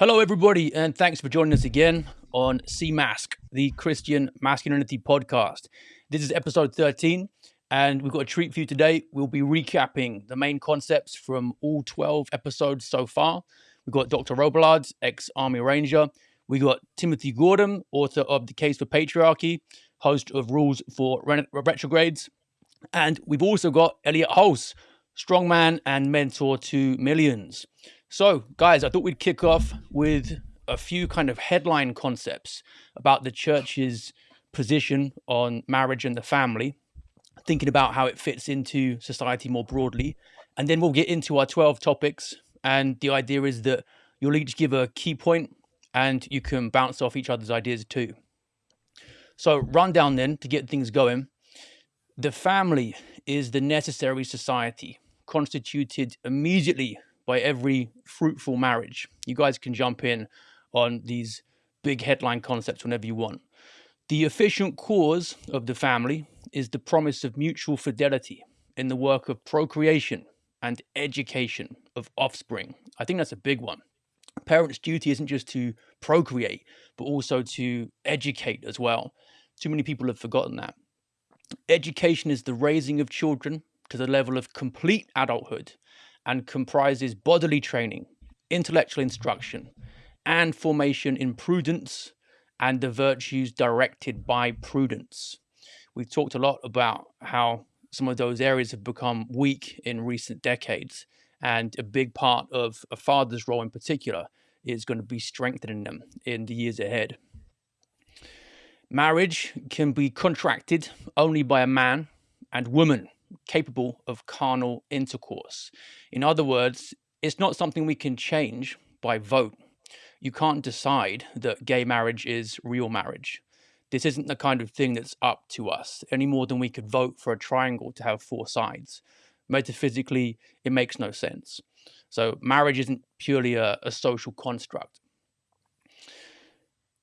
Hello, everybody, and thanks for joining us again on CMASC, the Christian Masculinity Podcast. This is episode 13, and we've got a treat for you today. We'll be recapping the main concepts from all 12 episodes so far. We've got Dr. Robillard, ex Army Ranger. We got Timothy Gordon, author of The Case for Patriarchy, host of Rules for Retrogrades. And we've also got Elliot Hulse, strongman and mentor to millions. So, guys, I thought we'd kick off with a few kind of headline concepts about the church's position on marriage and the family, thinking about how it fits into society more broadly. And then we'll get into our 12 topics. And the idea is that you'll each give a key point and you can bounce off each other's ideas too. So, rundown then to get things going. The family is the necessary society constituted immediately by every fruitful marriage. You guys can jump in on these big headline concepts whenever you want. The efficient cause of the family is the promise of mutual fidelity in the work of procreation and education of offspring. I think that's a big one. Parents' duty isn't just to procreate, but also to educate as well. Too many people have forgotten that. Education is the raising of children to the level of complete adulthood and comprises bodily training, intellectual instruction, and formation in prudence and the virtues directed by prudence. We've talked a lot about how some of those areas have become weak in recent decades, and a big part of a father's role in particular is going to be strengthening them in the years ahead. Marriage can be contracted only by a man and woman capable of carnal intercourse. In other words, it's not something we can change by vote. You can't decide that gay marriage is real marriage. This isn't the kind of thing that's up to us, any more than we could vote for a triangle to have four sides. Metaphysically, it makes no sense. So, marriage isn't purely a, a social construct.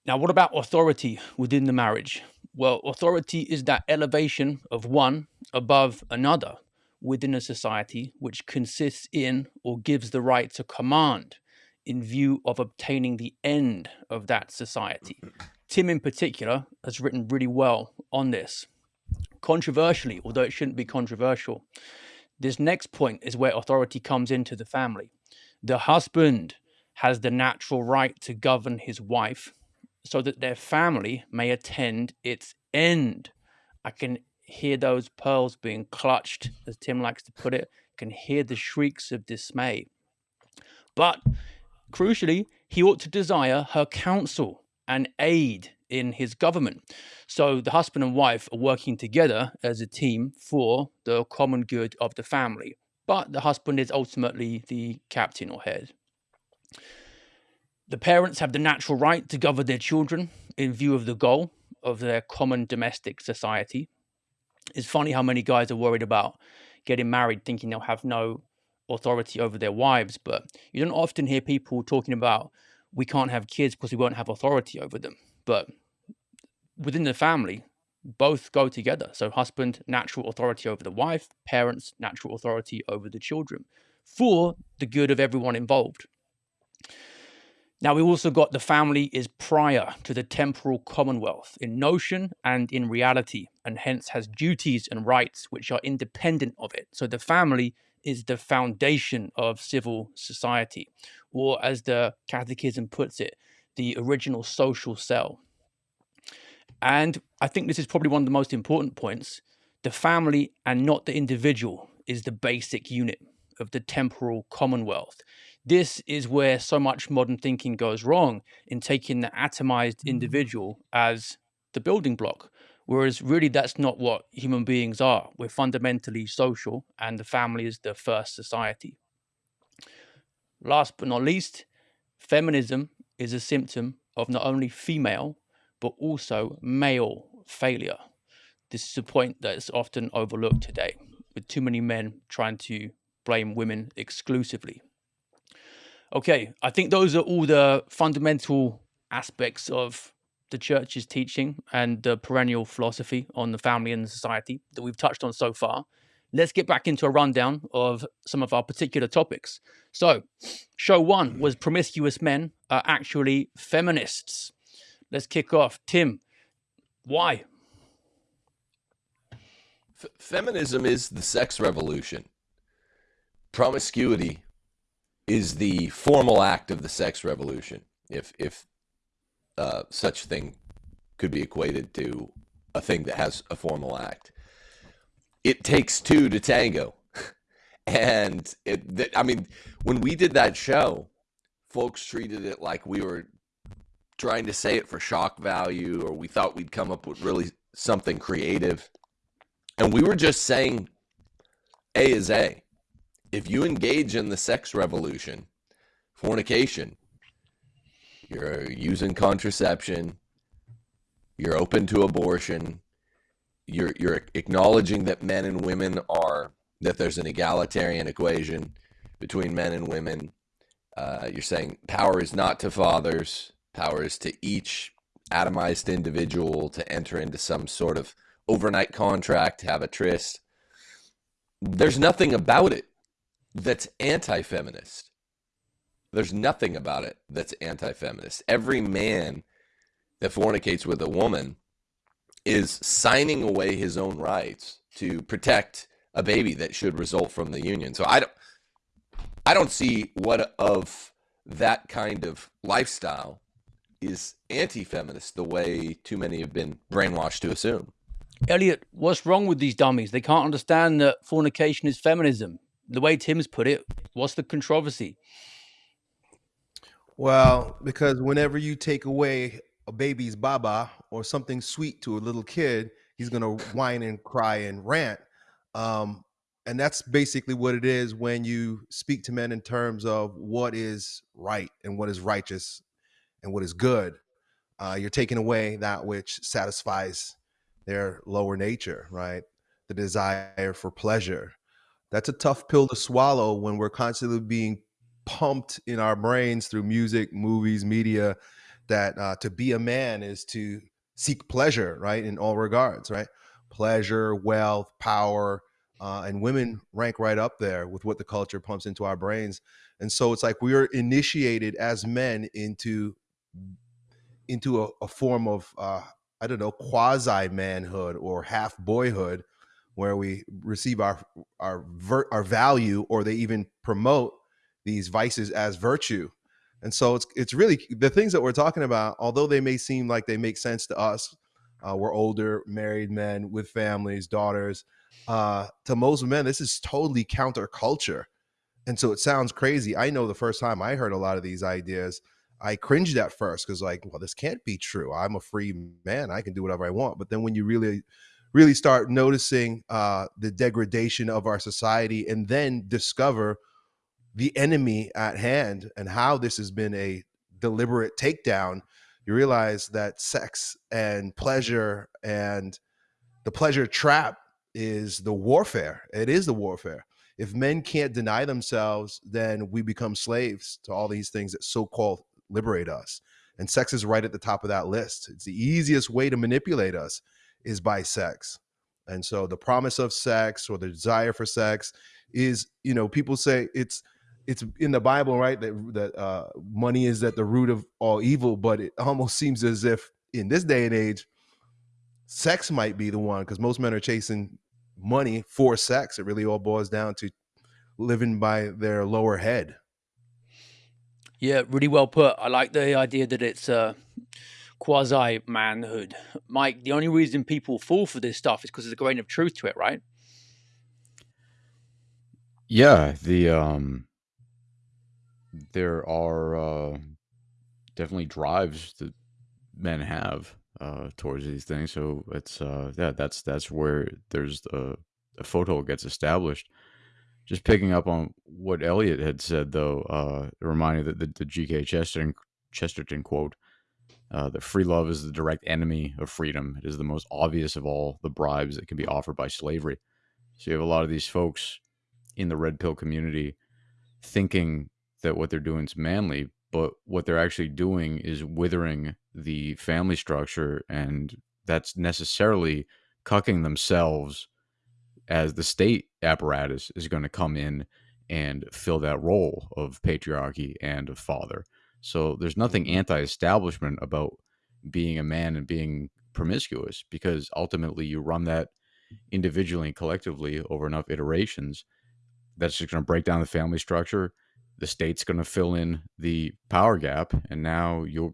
Now, what about authority within the marriage? Well, authority is that elevation of one above another within a society which consists in or gives the right to command in view of obtaining the end of that society. Tim, in particular, has written really well on this. Controversially, although it shouldn't be controversial, this next point is where authority comes into the family. The husband has the natural right to govern his wife so that their family may attend its end. I can hear those pearls being clutched, as Tim likes to put it, can hear the shrieks of dismay. But crucially, he ought to desire her counsel and aid in his government. So the husband and wife are working together as a team for the common good of the family. But the husband is ultimately the captain or head. The parents have the natural right to govern their children in view of the goal of their common domestic society. It's funny how many guys are worried about getting married thinking they'll have no authority over their wives, but you don't often hear people talking about we can't have kids because we won't have authority over them. But within the family, both go together. So, husband, natural authority over the wife, parents, natural authority over the children for the good of everyone involved. Now, we also got the family is prior to the temporal commonwealth in notion and in reality, and hence has duties and rights which are independent of it. So the family is the foundation of civil society, or as the Catechism puts it, the original social cell. And I think this is probably one of the most important points. The family and not the individual is the basic unit of the temporal commonwealth this is where so much modern thinking goes wrong in taking the atomized mm. individual as the building block. Whereas really that's not what human beings are. We're fundamentally social and the family is the first society. Last but not least, feminism is a symptom of not only female, but also male failure. This is a point that is often overlooked today, with too many men trying to blame women exclusively. Okay, I think those are all the fundamental aspects of the church's teaching and the perennial philosophy on the family and society that we've touched on so far. let's get back into a rundown of some of our particular topics. So, show one was promiscuous men are actually feminists. Let's kick off. Tim, why? F- feminism is the sex revolution. Promiscuity is the formal act of the sex revolution, if if uh, such thing could be equated to a thing that has a formal act. It takes two to tango, and it. I mean, when we did that show, folks treated it like we were trying to say it for shock value, or we thought we'd come up with really something creative, and we were just saying, "A is A." if you engage in the sex revolution, fornication, you're using contraception, you're open to abortion, you're you're acknowledging that men and women are that there's an egalitarian equation between men and women. Uh, you're saying power is not to fathers, power is to each atomized individual to enter into some sort of overnight contract, have a tryst. There's nothing about it that's anti feminist. There's nothing about it that's anti feminist. Every man that fornicates with a woman is signing away his own rights to protect a baby that should result from the union. So I don't I don't see what of that kind of lifestyle is anti-feminist the way too many have been brainwashed to assume. Elliot, what's wrong with these dummies? They can't understand that fornication is feminism the way Tim's put it, what's the controversy? Well, because whenever you take away a baby's baba or something sweet to a little kid, he's gonna whine and cry and rant. Um, and that's basically what it is when you speak to men in terms of what is right and what is righteous and what is good. Uh, you're taking away that which satisfies their lower nature, right? The desire for pleasure, that's a tough pill to swallow when we're constantly being pumped in our brains through music, movies, media, that uh, to be a man is to seek pleasure, right? In all regards, right? Pleasure, wealth, power, uh, and women rank right up there with what the culture pumps into our brains. And so it's like we are initiated as men into into a, a form of uh, I don't know quasi manhood or half boyhood where we receive our our ver- our value or they even promote these vices as virtue. And so it's it's really the things that we're talking about although they may seem like they make sense to us uh, we're older married men with families daughters uh, to most men this is totally counterculture. And so it sounds crazy. I know the first time i heard a lot of these ideas i cringed at first because like well this can't be true. I'm a free man. I can do whatever i want. But then when you really really start noticing uh, the degradation of our society and then discover the enemy at hand and how this has been a deliberate takedown, you realize that sex and pleasure and the pleasure trap is the warfare. It is the warfare. If men can't deny themselves, then we become slaves to all these things that so called liberate us. And sex is right at the top of that list. It's the easiest way to manipulate us is by sex. And so the promise of sex or the desire for sex is, you know, people say it's it's in the Bible, right? That that uh, money is at the root of all evil, but it almost seems as if in this day and age, sex might be the one because most men are chasing money for sex. It really all boils down to living by their lower head. Yeah, really well put. I like the idea that it's uh, quasi manhood. Mike, the only reason people fall for this stuff is because there's a grain of truth to it, right? Yeah, the um there are uh definitely drives that men have uh towards these things. So it's uh yeah, that's that's where there's a, a photo gets established. Just picking up on what Elliot had said though, uh reminding that the, the GK Chesterton Chesterton quote uh, that free love is the direct enemy of freedom. It is the most obvious of all the bribes that can be offered by slavery. So you have a lot of these folks in the red pill community thinking that what they're doing is manly, but what they're actually doing is withering the family structure, and that's necessarily cucking themselves as the state apparatus is going to come in and fill that role of patriarchy and of father. So there's nothing mm-hmm. anti-establishment about being a man and being promiscuous because ultimately you run that individually and collectively over enough iterations that's just going to break down the family structure the state's going to fill in the power gap and now you're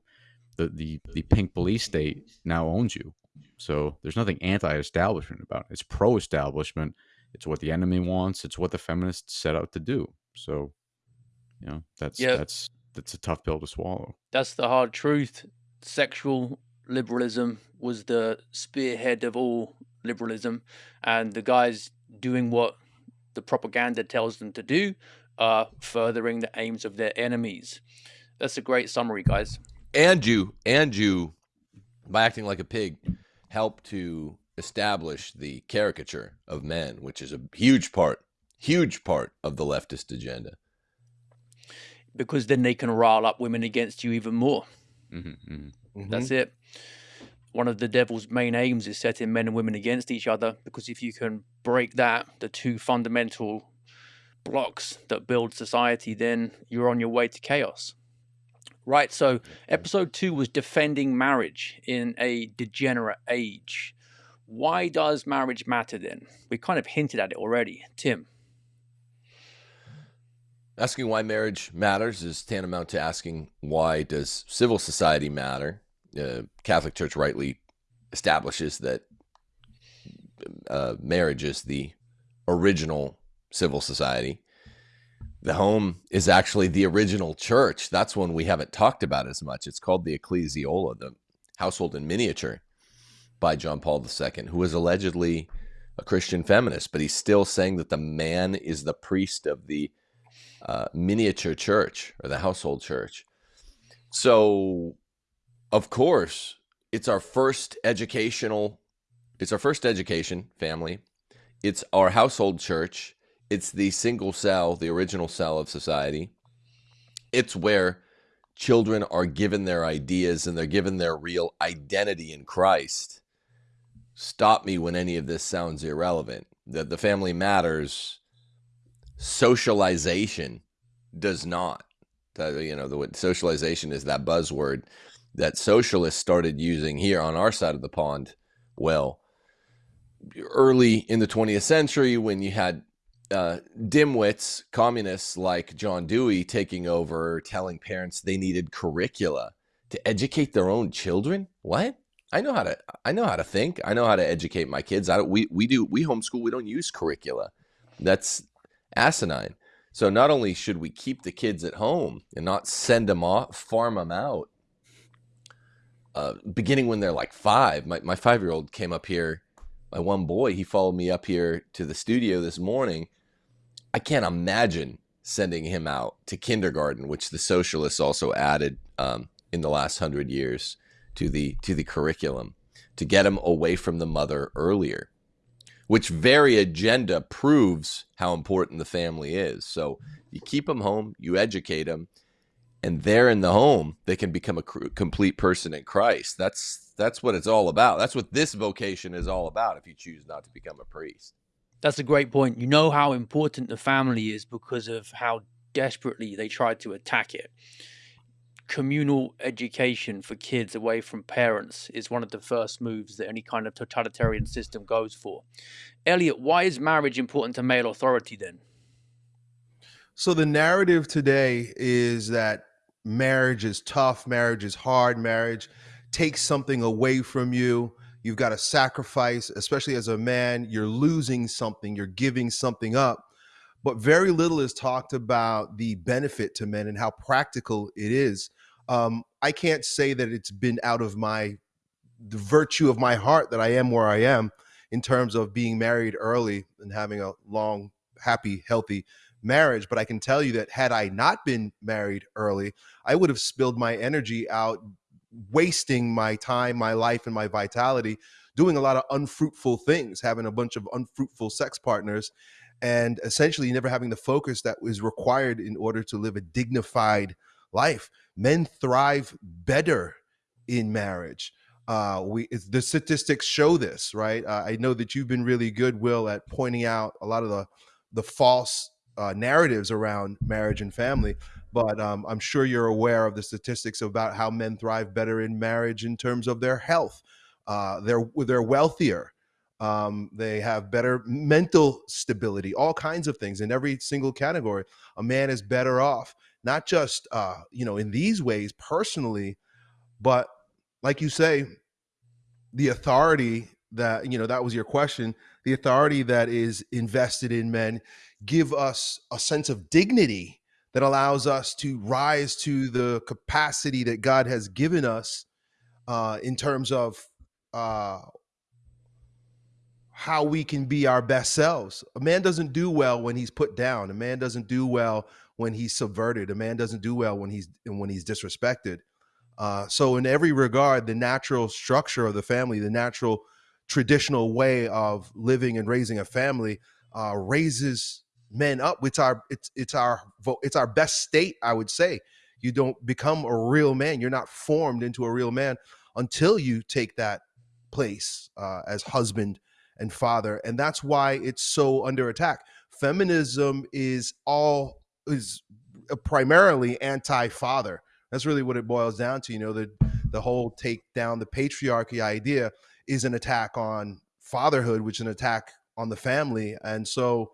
the, the the pink police state now owns you. So there's nothing anti-establishment about it. It's pro-establishment. It's what the enemy wants. It's what the feminists set out to do. So you know that's Yeah. that's that's a tough pill to swallow That's the hard truth. Sexual liberalism was the spearhead of all liberalism, and the guys doing what the propaganda tells them to do are furthering the aims of their enemies. That's a great summary, guys. and you and you by acting like a pig help to establish the caricature of men which is a huge part huge part of the leftist agenda Because then they can rile up women against you even more. hmm hmm That's it. One of the devil's main aims is setting men and women against each other because if you can break that, the two fundamental blocks that build society, then you're on your way to chaos. Right, so episode two was defending marriage in a degenerate age. Why does marriage matter then? We kind of hinted at it already. Tim. Asking why marriage matters is tantamount to asking why does civil society matter? Uh, catholic church rightly establishes that uh, marriage is the original civil society. The home is actually the original church. That's one we haven't talked about as much. It's called the ecclesiola the household in miniature by john paul ii who was allegedly a christian feminist but he's still saying that the man is the priest of the uh, miniature church or the household church. So, of course, it's our first educational, it's our first education family. It's our household church. It's the single cell, the original cell of society. It's where children are given their ideas and they're given their real identity in Christ. Stop me when any of this sounds irrelevant. That the family matters socialization does not. You know, the socialization is that buzzword that socialists started using here on our side of the pond. Well, early in the 20th century, when you had uh, dimwits, communists like John Dewey taking over, telling parents they needed curricula to educate their own children. What? I know how to. I know how to think. I know how to educate my kids. I don't. We we do. We homeschool. We don't use curricula. That's asinine. So not only should we keep the kids at home and not send them off, farm them out, uh, beginning when they're like five. My, my five year old came up here, my one boy, he followed me up here to the studio this morning. I can't imagine sending him out to kindergarten, which the socialists also added um, in the last hundred years to the to the curriculum to get him away from the mother earlier which very agenda proves how important the family is. So you keep them home, you educate them, and there in the home they can become a complete person in Christ. That's that's what it's all about. That's what this vocation is all about. If you choose not to become a priest, That's a great point. You know how important the family is because of how desperately they tried to attack it. Communal education for kids away from parents is one of the first moves that any kind of totalitarian system goes for. Elliot, why is marriage important to male authority then? So the narrative today is that marriage is tough, marriage is hard, marriage takes something away from you. You've got to sacrifice, especially as a man, you're losing something, you're giving something up. But very little is talked about the benefit to men and how practical it is. Um, I can't say that it's been out of my the virtue of my heart that I am where I am in terms of being married early and having a long, happy, healthy marriage. But I can tell you that had I not been married early, I would have spilled my energy out, wasting my time, my life, and my vitality doing a lot of unfruitful things, having a bunch of unfruitful sex partners, and essentially never having the focus that was required in order to live a dignified life. Men thrive better in marriage. Uh, we the statistics show this, right? Uh, I know that you've been really good, Will, at pointing out a lot of the the false uh, narratives around marriage and family. But um, I'm sure you're aware of the statistics about how men thrive better in marriage in terms of their health. Uh, they're they're wealthier. Um, they have better mental stability, all kinds of things in every single category. A man is better off, not just uh, you know in these ways personally, but like you say, the authority that you know that was your question. The authority that is invested in men give us a sense of dignity that allows us to rise to the capacity that God has given us uh, in terms of uh, how we can be our best selves. A man doesn't do well when he's put down. A man doesn't do well when he's subverted. A man doesn't do well when he's when he's disrespected. Uh, so, in every regard, the natural structure of the family, the natural traditional way of living and raising a family, uh, raises men up. It's our it's it's our it's our best state, I would say. You don't become a real man. You're not formed into a real man until you take that place uh, as husband and father, and that's why it's so under attack. Feminism is all is primarily anti-father that's really what it boils down to. You know, the the whole take down the patriarchy idea is an attack on fatherhood, which is an attack on the family. And so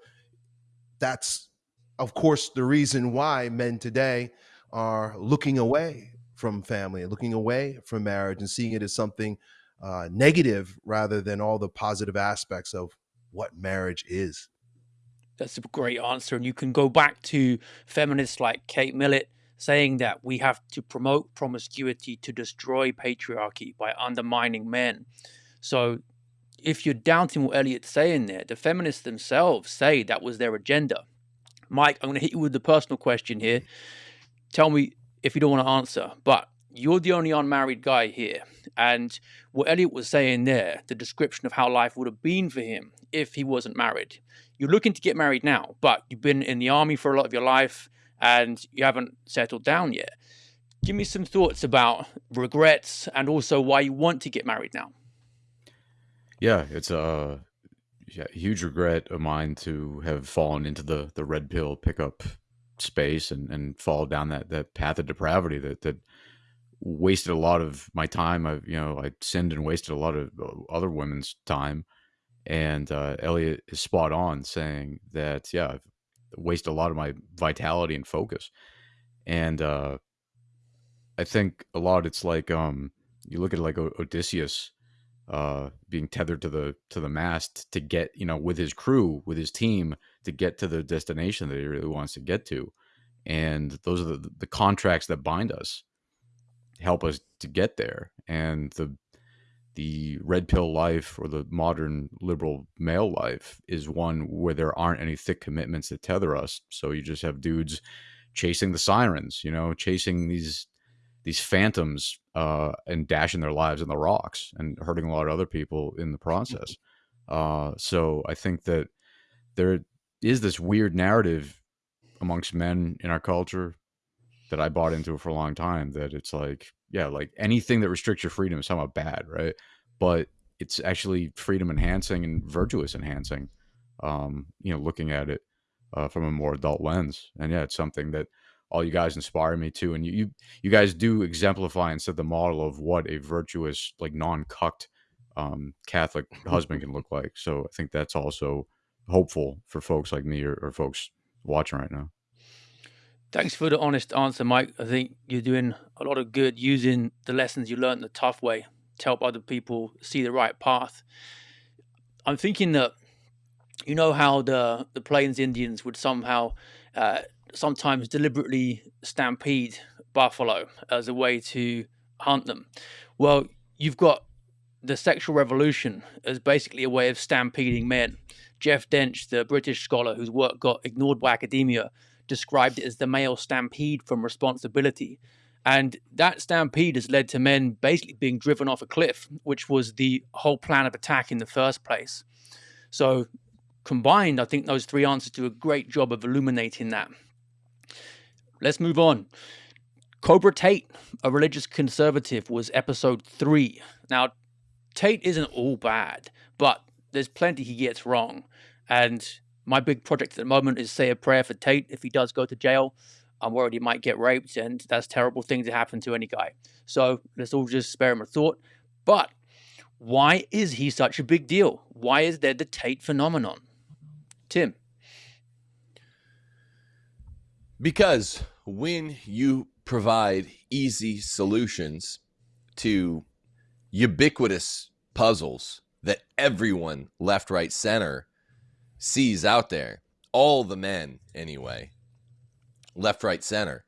that's of course the reason why men today are looking away from family, looking away from marriage and seeing it as something uh, negative rather than all the positive aspects of what marriage is. That's a great answer. And you can go back to feminists like Kate Millett saying that we have to promote promiscuity to destroy patriarchy by undermining men. So if you're doubting what Elliot's saying there, the feminists themselves say that was their agenda. Mike, I'm going to hit you with the personal question here. Tell me if you don't want to answer, but you're the only unmarried guy here. And what Elliot was saying there, the description of how life would have been for him if he wasn't married. You're looking to get married now, but you've been in the army for a lot of your life and you haven't settled down yet. Give me some thoughts about regrets and also why you want to get married now. Yeah, it's a yeah, huge regret of mine to have fallen into the the red pill pickup space and and fall down that that path of depravity that that wasted a lot of my time. I you know I sinned and wasted a lot of uh, other women's time. And uh, Elliot is spot on saying that yeah, I've wasted a lot of my vitality and focus. And uh, I think a lot it's like um, you look at like Odysseus uh, being tethered to the to the mast to get you know with his crew with his team to get to the destination that he really wants to get to, and those are the the contracts that bind us, help us to get there, and the the red pill life or the modern liberal male life is one where there aren't any thick commitments that tether us. So you just have dudes chasing the sirens, you know, chasing these these phantoms uh, and dashing their lives in the rocks and hurting a lot of other people in the process. Uh, so I think that there is this weird narrative amongst men in our culture that I bought into for a long time that it's like yeah, like anything that restricts your freedom is somehow bad, right? But it's actually freedom enhancing and virtuous enhancing. Um, you know, looking at it uh, from a more adult lens, and yeah, it's something that all you guys inspire me to, and you you, you guys do exemplify and set the model of what a virtuous, like non-cucked um, Catholic husband can look like. So I think that's also hopeful for folks like me or, or folks watching right now. Thanks for the honest answer, Mike. I think you're doing a lot of good using the lessons you learned the tough way to help other people see the right path. I'm thinking that you know how the the Plains Indians would somehow uh, sometimes deliberately stampede buffalo as a way to hunt them. Well, you've got the sexual revolution as basically a way of stampeding men. Geoff Dench, the British scholar whose work got ignored by academia, described it as the male stampede from responsibility. And that stampede has led to men basically being driven off a cliff, which was the whole plan of attack in the first place. So, combined, I think those three answers do a great job of illuminating that. Let's move on. Cobra Tate, a religious conservative, was episode three. Now, Tate isn't all bad, but there's plenty he gets wrong. And my big project at the moment is say a prayer for Tate if he does go to jail. I'm worried he might get raped, and that's terrible thing to happen to any guy. So let's all just spare him a thought. But why is he such a big deal? Why is there the Tate phenomenon? Tim. Because when you provide easy solutions to ubiquitous puzzles that everyone left, right, center sees out there, all the men anyway, left, right, center,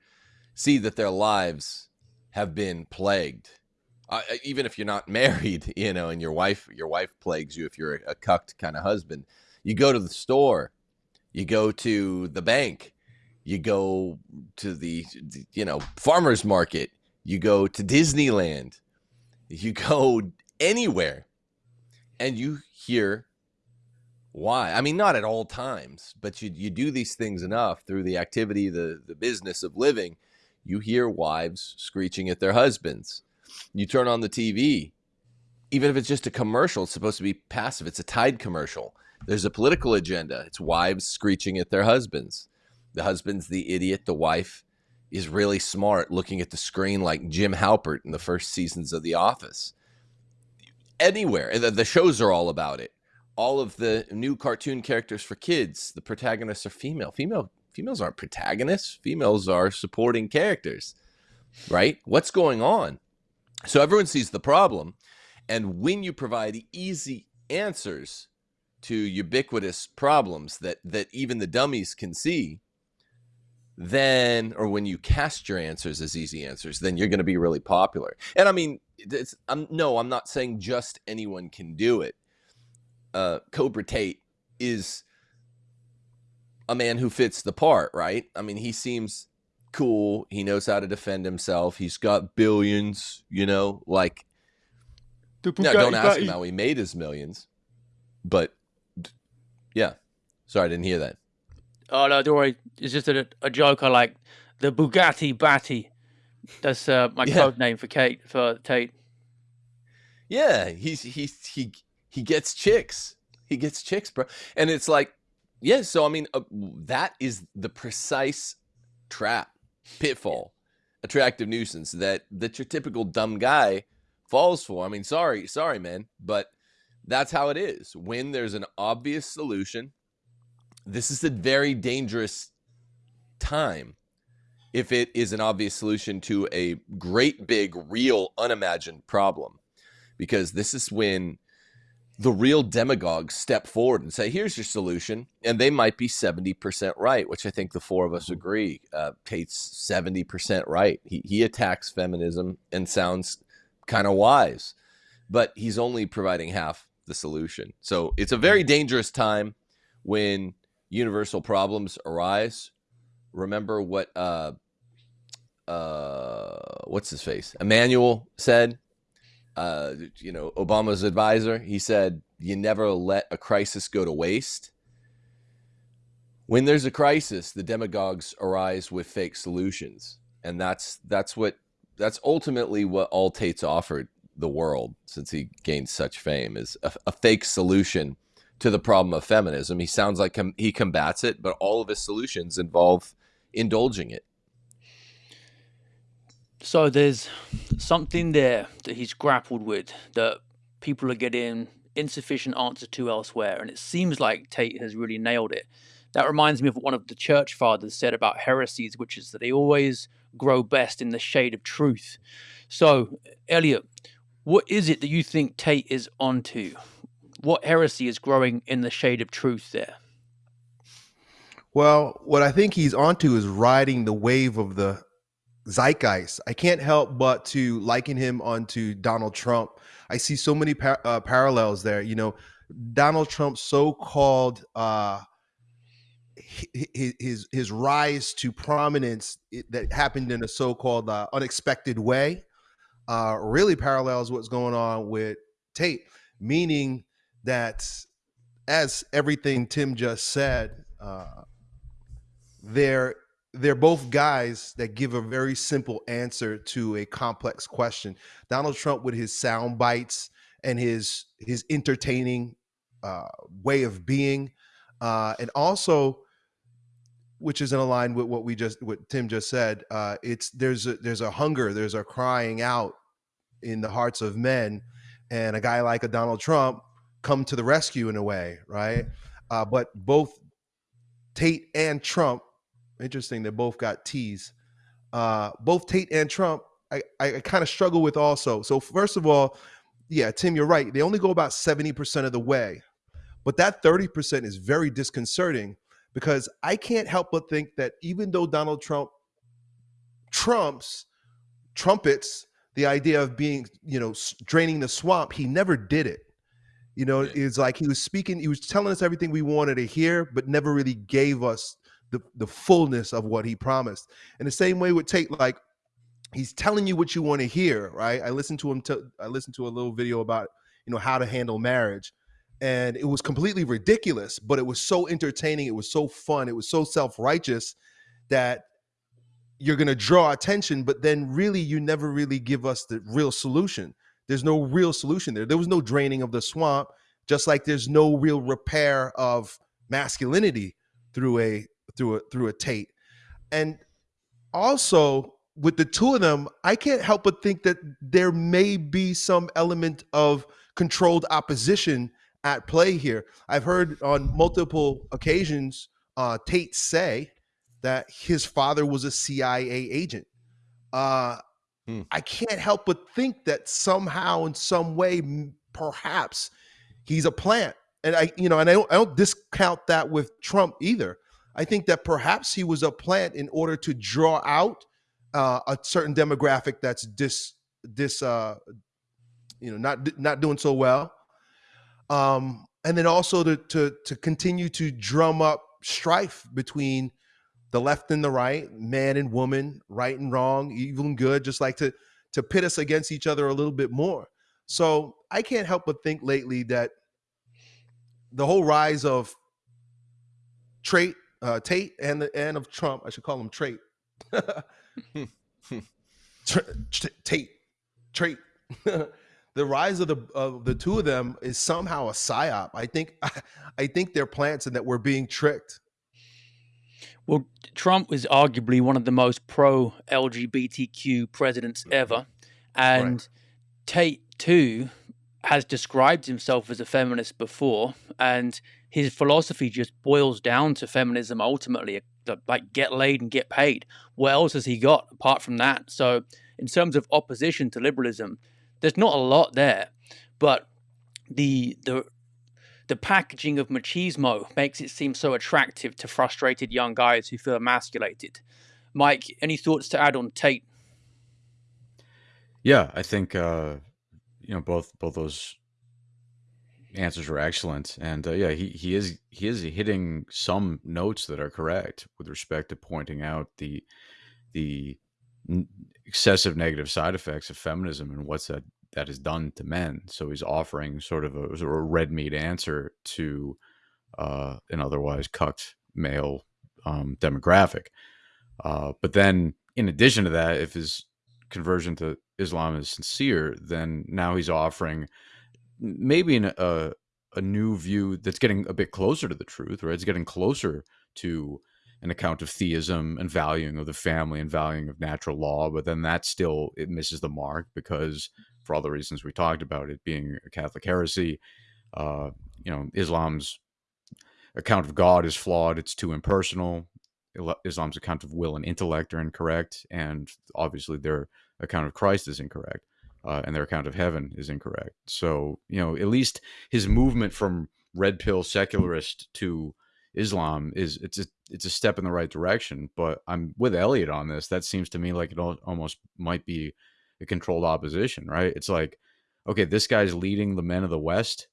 see that their lives have been plagued. Uh, even if you're not married, you know, and your wife your wife plagues you if you're a, a cucked kind of husband. You go to the store, you go to the bank, you go to the you know farmers market, you go to Disneyland, you go anywhere, and you hear why. I mean, not at all times, but you you do these things enough through the activity, the the business of living. You hear wives screeching at their husbands. You turn on the TV, even if it's just a commercial, it's supposed to be passive. It's a Tide commercial. There's a political agenda. It's wives screeching at their husbands. The husband's the idiot. The wife is really smart, looking at the screen like Jim Halpert in the first seasons of The Office. Anywhere, the, the shows are all about it. All of the new cartoon characters for kids, the protagonists are female. Female females aren't protagonists. Females are supporting characters, right? What's going on? So everyone sees the problem, and when you provide easy answers to ubiquitous problems that that even the dummies can see, then or when you cast your answers as easy answers, then you're going to be really popular. And I mean, it's, I'm no, I'm not saying just anyone can do it. Uh, Cobra Tate is a man who fits the part, right? I mean, he seems cool. He knows how to defend himself. He's got billions, you know, like. No, don't ask him how he made his millions, but yeah. Sorry, I didn't hear that. Oh no, don't worry. It's just a, a joke. I like the Bugatti Batty. That's uh, my yeah. code name for Kate for Tate. Yeah, he's he's he he gets chicks. He gets chicks, bro. And it's like, yeah. So I mean, uh, that is the precise trap, pitfall, attractive nuisance that that your typical dumb guy falls for. I mean, sorry, sorry, man, but that's how it is. When there's an obvious solution, this is a very dangerous time if it is an obvious solution to a great big real unimagined problem because this is when the real demagogues step forward and say here's your solution and they might be 70% right which i think the four of us mm-hmm. agree. Uh, tate's 70% right. He, he attacks feminism and sounds kind of wise but he's only providing half the solution. So it's a very dangerous time when universal problems arise, remember what uh uh what's his face? Emanuel said, uh you know, Obama's advisor, he said you never let a crisis go to waste. When there's a crisis, the demagogues arise with fake solutions. And that's that's what that's ultimately what All Tate's offered the world since he gained such fame is a, a fake solution to the problem of feminism. He sounds like he combats it, but all of his solutions involve indulging it. So there's something there that he's grappled with that people are getting insufficient answer to elsewhere, and it seems like Tate has really nailed it. That reminds me of what one of the church fathers said about heresies, which is that they always grow best in the shade of truth. So, Elliot, what is it that you think Tate is onto? what heresy is growing in the shade of truth there? Well, what I think he's onto is riding the wave of the zeitgeist. I can't help but to liken him onto Donald Trump. I see so many par- uh, parallels there. You know, Donald Trump's so-called uh, his, his rise to prominence that happened in a so-called uh, unexpected way uh, really parallels what's going on with Tate, meaning that as everything Tim just said, uh, there they're both guys that give a very simple answer to a complex question. Donald Trump with his sound bites and his his entertaining uh, way of being, uh, and also, which is in line with what we just what Tim just said. Uh, it's there's a, there's a hunger, there's a crying out in the hearts of men, and a guy like a Donald Trump come to the rescue in a way, right? Uh, but both Tate and Trump Interesting. They both got T's. Uh, both Tate and Trump, I, I, I kind of struggle with also. So first of all, yeah, Tim, you're right. They only go about 70% of the way. But that 30% is very disconcerting because I can't help but think that even though Donald Trump trumps, trumpets the idea of being, you know, draining the swamp, he never did it. You know, it's like he was speaking, he was telling us everything we wanted to hear, but never really gave us the, the fullness of what he promised. And the same way with Tate, like he's telling you what you want to hear, right? I listened to him. To, I listened to a little video about you know how to handle marriage, and it was completely ridiculous, but it was so entertaining. It was so fun. It was so self righteous that you're going to draw attention, but then really you never really give us the real solution. There's no real solution there. There was no draining of the swamp, just like there's no real repair of masculinity through a through a through a Tate. And also with the two of them, I can't help but think that there may be some element of controlled opposition at play here. I've heard on multiple occasions uh, Tate say that his father was a CIA agent. Uh, hmm. I can't help but think that somehow, in some way, perhaps he's a plant. And I, you know, and I don't, I don't discount that with Trump either. I think that perhaps he was a plant in order to draw out uh, a certain demographic that's dis dis uh, you know not not doing so well, um, and then also to to to continue to drum up strife between the left and the right, man and woman, right and wrong, evil and good, just like to to pit us against each other a little bit more. So I can't help but think lately that the whole rise of trait uh, Tate and the and of Trump. I should call him Trait. Tate, Trait. the rise of the of the two of them is somehow a psyop. I think I think they're plants and that we're being tricked. Well, Trump was arguably one of the most pro LGBTQ presidents ever, and right. Tate too has described himself as a feminist before, and his philosophy just boils down to feminism ultimately, like get laid and get paid. What else has he got apart from that? So, in terms of opposition to liberalism, there's not a lot there, but the the the packaging of machismo makes it seem so attractive to frustrated young guys who feel emasculated. Mike, any thoughts to add on Tate? Yeah, I think uh, you know both both those answers were excellent, and uh, yeah, he he is he is hitting some notes that are correct with respect to pointing out the the excessive negative side effects of feminism and what's that that is done to men. So he's offering sort of a, sort of a red meat answer to uh, an otherwise cucked male um, demographic. Uh, but then, in addition to that, if his conversion to Islam is sincere, then now he's offering maybe an, a a new view that's getting a bit closer to the truth, right? It's getting closer to an account of theism and valuing of the family and valuing of natural law, but then that still it misses the mark because for all the reasons we talked about, it being a Catholic heresy, uh, you know, Islam's account of God is flawed. It's too impersonal. Islam's account of will and intellect are incorrect, and obviously their account of Christ is incorrect uh, and their account of heaven is incorrect. So, you know, at least his movement from red pill secularist to Islam is it's a it's a step in the right direction. But I'm with Elliot on this. That seems to me like it almost might be a controlled opposition, right? It's like, okay, this guy's leading the men of the West.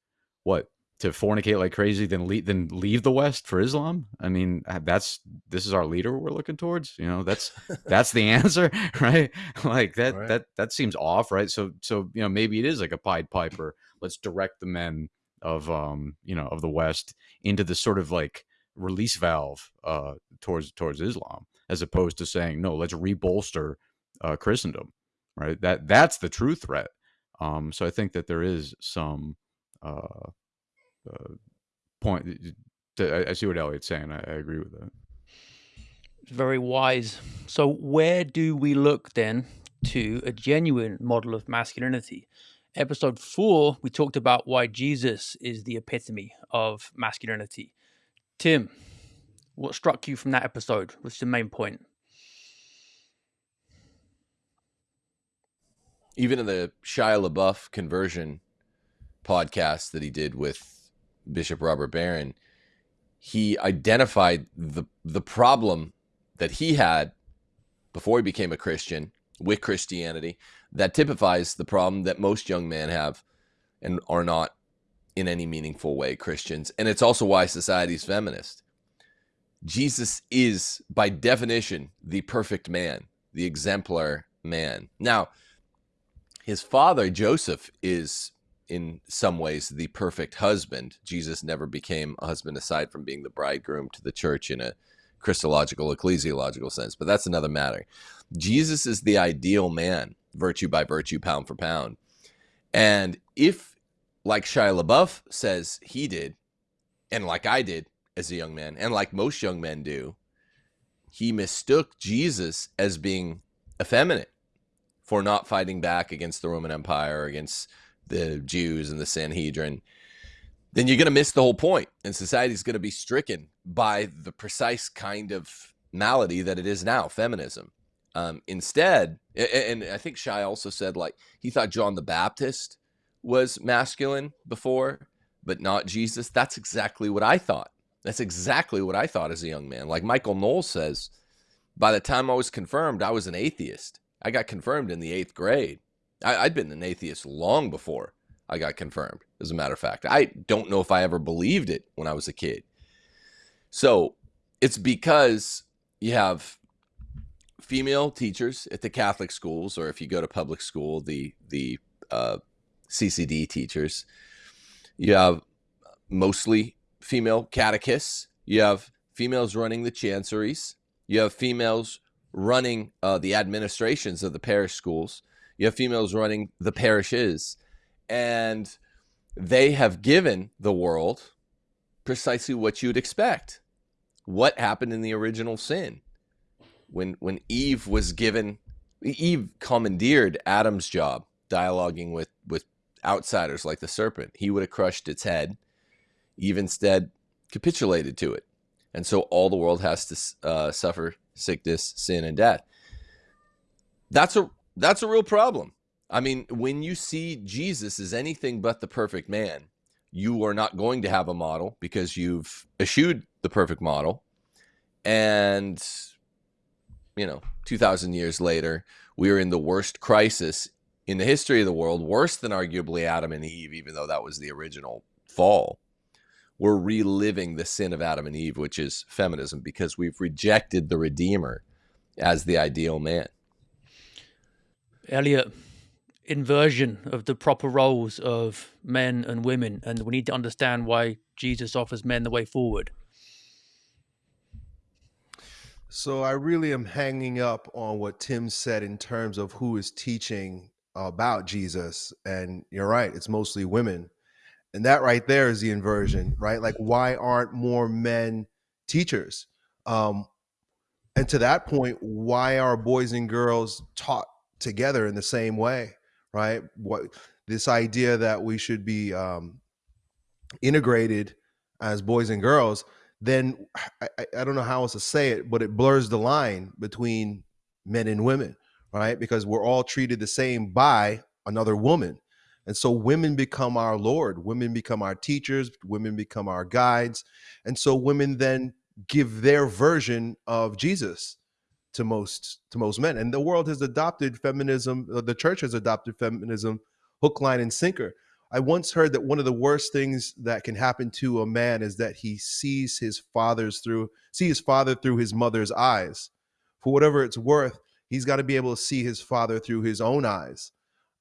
What to fornicate like crazy then leave then leave the west for islam i mean uh, that's this is our leader we're looking towards you know that's that's the answer right like that right. that that seems off right so so you know maybe it is like a pied piper let's direct the men of um you know of the west into this sort of like release valve uh towards towards islam as opposed to saying no, let's rebolster uh, Christendom, right? That that's the true threat. Um, so I think that there is some uh, uh, point. I, I, see what Elliot's saying. I, I agree with that. Very wise. So where do we look then to a genuine model of masculinity? Episode four, we talked about why Jesus is the epitome of masculinity. Tim, what struck you from that episode? What's the main point? Even in the Shia LaBeouf conversion podcast that he did with Bishop Robert Barron, he identified the the problem that he had before he became a Christian with Christianity that typifies the problem that most young men have and are not in any meaningful way Christians. And it's also why society is feminist. Jesus is, by definition, the perfect man, the exemplar man. Now, his father, Joseph, is in some ways the perfect husband. Jesus never became a husband aside from being the bridegroom to the church in a Christological, ecclesiological sense, but that's another matter. Jesus is the ideal man, virtue by virtue, pound for pound. And if, like Shia LaBeouf says he did, and like I did as a young man, and like most young men do, he mistook Jesus as being effeminate for not fighting back against the Roman Empire, against the Jews and the Sanhedrin then you're going to miss the whole point and society is going to be stricken by the precise kind of malady that it is now feminism. Um, instead and i think Shia also said like he thought john the baptist was masculine before but not jesus. That's exactly what i thought. That's exactly what i thought as a young man. Like michael knowles says by the time i was confirmed i was an atheist. I got confirmed in the eighth grade I, i'd been an atheist long before I got confirmed, as a matter of fact. I don't know if I ever believed it when I was a kid. So it's because you have female teachers at the Catholic schools, or if you go to public school, the the uh, CCD teachers. You have mostly female catechists. You have females running the chanceries. You have females running uh, the administrations of the parish schools. You have females running the parishes and they have given the world precisely what you'd expect. What happened in the original sin? When when Eve was given Eve commandeered Adam's job, dialoguing with with outsiders like the serpent. He would have crushed its head. Eve instead capitulated to it. And so all the world has to uh, suffer sickness, sin, and death. That's a that's a real problem. I mean, when you see Jesus as anything but the perfect man, you are not going to have a model because you've eschewed the perfect model. And, you know, 2,000 years later, we are in the worst crisis in the history of the world, worse than arguably Adam and Eve, even though that was the original fall. We're reliving the sin of Adam and Eve, which is feminism, because we've rejected the Redeemer as the ideal man. Elliot, inversion of the proper roles of men and women, and we need to understand why Jesus offers men the way forward. So I really am hanging up on what Tim said in terms of who is teaching about Jesus. And you're right, it's mostly women. And that right there is the inversion, right? Like, why aren't more men teachers? Um, and to that point, why are boys and girls taught together in the same way? right? What this idea that we should be um, integrated as boys and girls, then I, I don't know how else to say it, but it blurs the line between men and women, right? Because we're all treated the same by another woman. And so women become our Lord, women become our teachers, women become our guides. And so women then give their version of Jesus to most to most men. And the world has adopted feminism uh, the church has adopted feminism hook line and sinker. I once heard that one of the worst things that can happen to a man is that he sees his father's through see his father through his mother's eyes. For whatever it's worth he's got to be able to see his father through his own eyes.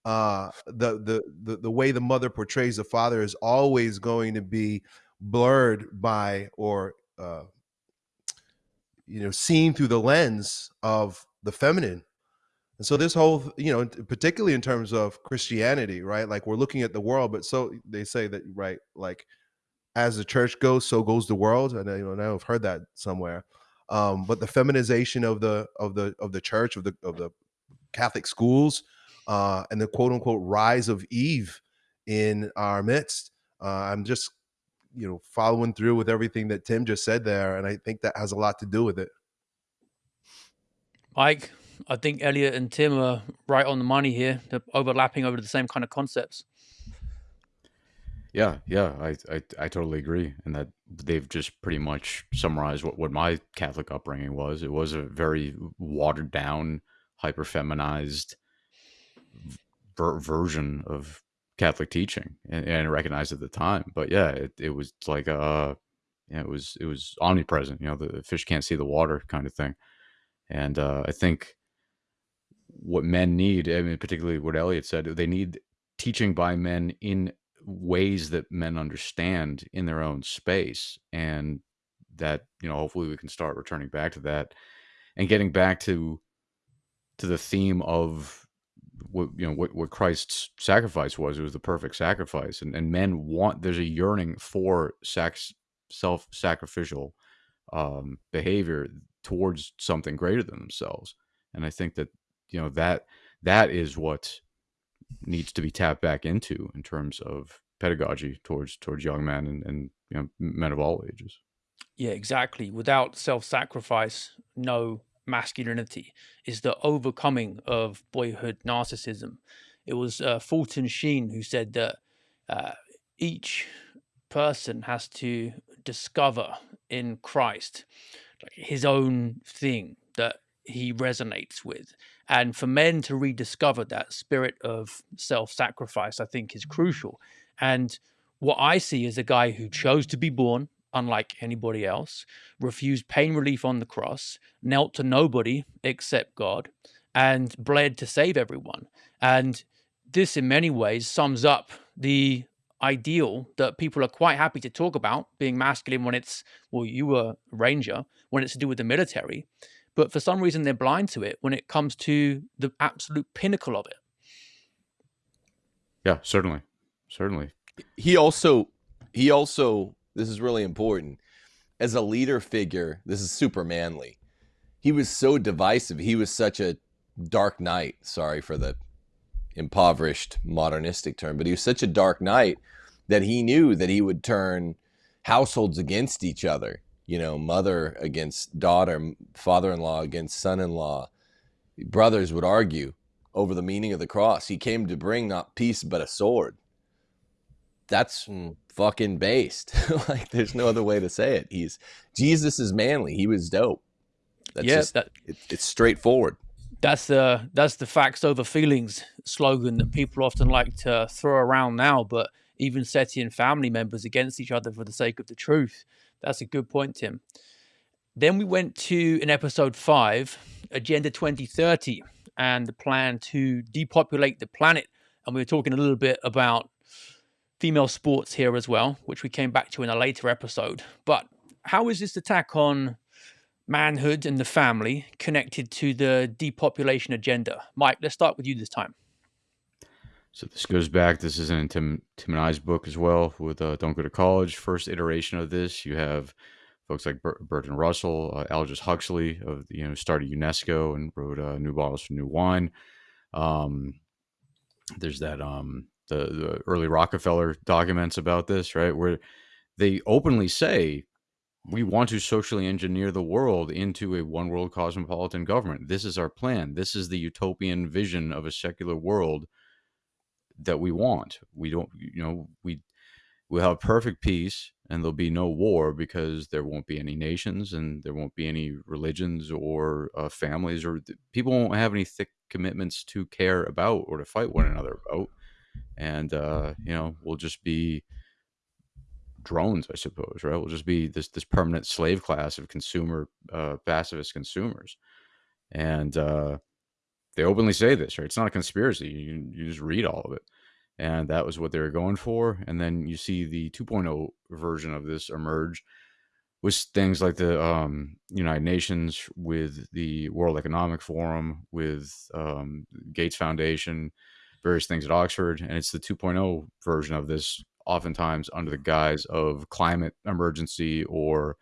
Uh, the, the the the way the mother portrays the father is always going to be blurred by or uh, you know seen through the lens of the feminine. And so this whole you know particularly in terms of christianity right like we're looking at the world but so they say that right like as the church goes so goes the world and I, you know i've heard that somewhere. Um but the feminization of the of the of the church of the of the catholic schools uh and the quote unquote rise of eve in our midst uh i'm just you know following through with everything that Tim just said there, and I think that has a lot to do with it. Mike, I think Elliot and Tim are right on the money here. They're overlapping over the same kind of concepts. Yeah, yeah, I, I, I totally agree, and that they've just pretty much summarized what, what my Catholic upbringing was. It was a very watered down, hyper feminized ver- version of Catholic teaching and, and recognized at the time. But yeah, it, it was like uh yeah, it was it was omnipresent, you know, the fish can't see the water kind of thing. And uh, I think what men need, I mean, particularly what Elliot said, they need teaching by men in ways that men understand in their own space. And that, you know, hopefully we can start returning back to that and getting back to to the theme of what you know what, what Christ's sacrifice was. It was the perfect sacrifice, and and men want. There's a yearning for sex, self sacrificial um, behavior towards something greater than themselves, and I think that you know that that is what needs to be tapped back into in terms of pedagogy towards towards young men and, and you know men of all ages. Yeah, exactly. Without self sacrifice, no masculinity is the overcoming of boyhood narcissism. It was uh, Fulton Sheen who said that uh, each person has to discover in Christ like, his own thing that he resonates with. And for men to rediscover that spirit of self sacrifice, I think is crucial. And what I see is a guy who chose to be born unlike anybody else, refused pain relief on the cross, knelt to nobody except God, and bled to save everyone. And this, in many ways, sums up the ideal that people are quite happy to talk about being masculine when it's, well, you were a ranger, when it's to do with the military. But for some reason, they're blind to it when it comes to the absolute pinnacle of it. Yeah, certainly. Certainly. He also, he also this is really important. As a leader figure, this is super manly. He was so divisive. He was such a dark knight. Sorry for the impoverished modernistic term, but he was such a dark knight that he knew that he would turn households against each other. You know, mother against daughter, father in law against son in law. Brothers would argue over the meaning of the cross. He came to bring not peace, but a sword. That's hmm fucking based. like there's no other way to say it. He's Jesus is manly. He was dope. That's yeah, just, that, it, it's straightforward. That's the that's the facts over feelings slogan that people often like to throw around now, but even setting family members against each other for the sake of the truth. That's a good point, Tim. Then we went to in episode five, Agenda 2030, and the plan to depopulate the planet. And we were talking a little bit about female sports here as well, which we came back to in a later episode. But how is this attack on manhood and the family connected to the depopulation agenda? Mike, let's start with you this time. So this goes back. This is in Tim Tim and I's book as well with uh, "Don't Go to College." First iteration of this, you have folks like Bert, Bertrand Russell, uh, Aldous Huxley of you know started UNESCO and wrote uh, "New Bottles for New Wine." Um, there's that um, the, the early Rockefeller documents about this, right? Where they openly say we want to socially engineer the world into a one world cosmopolitan government. This is our plan. This is the utopian vision of a secular world that we want. We don't, you know, we we'll have perfect peace and there'll be no war because there won't be any nations and there won't be any religions or uh, families or people won't have any thick commitments to care about or to fight one another about and uh, you know we'll just be drones, I suppose, right? We'll just be this this permanent slave class of consumer uh, pacifist consumers, and uh, they openly say this, right? It's not a conspiracy. You you just read all of it, and that was what they were going for. And then you see the 2.0 version of this emerge, with things like the um, United Nations, with the World Economic Forum, with um, Gates Foundation, various things at Oxford, and it's the 2.0 version of this, oftentimes under the guise of climate emergency or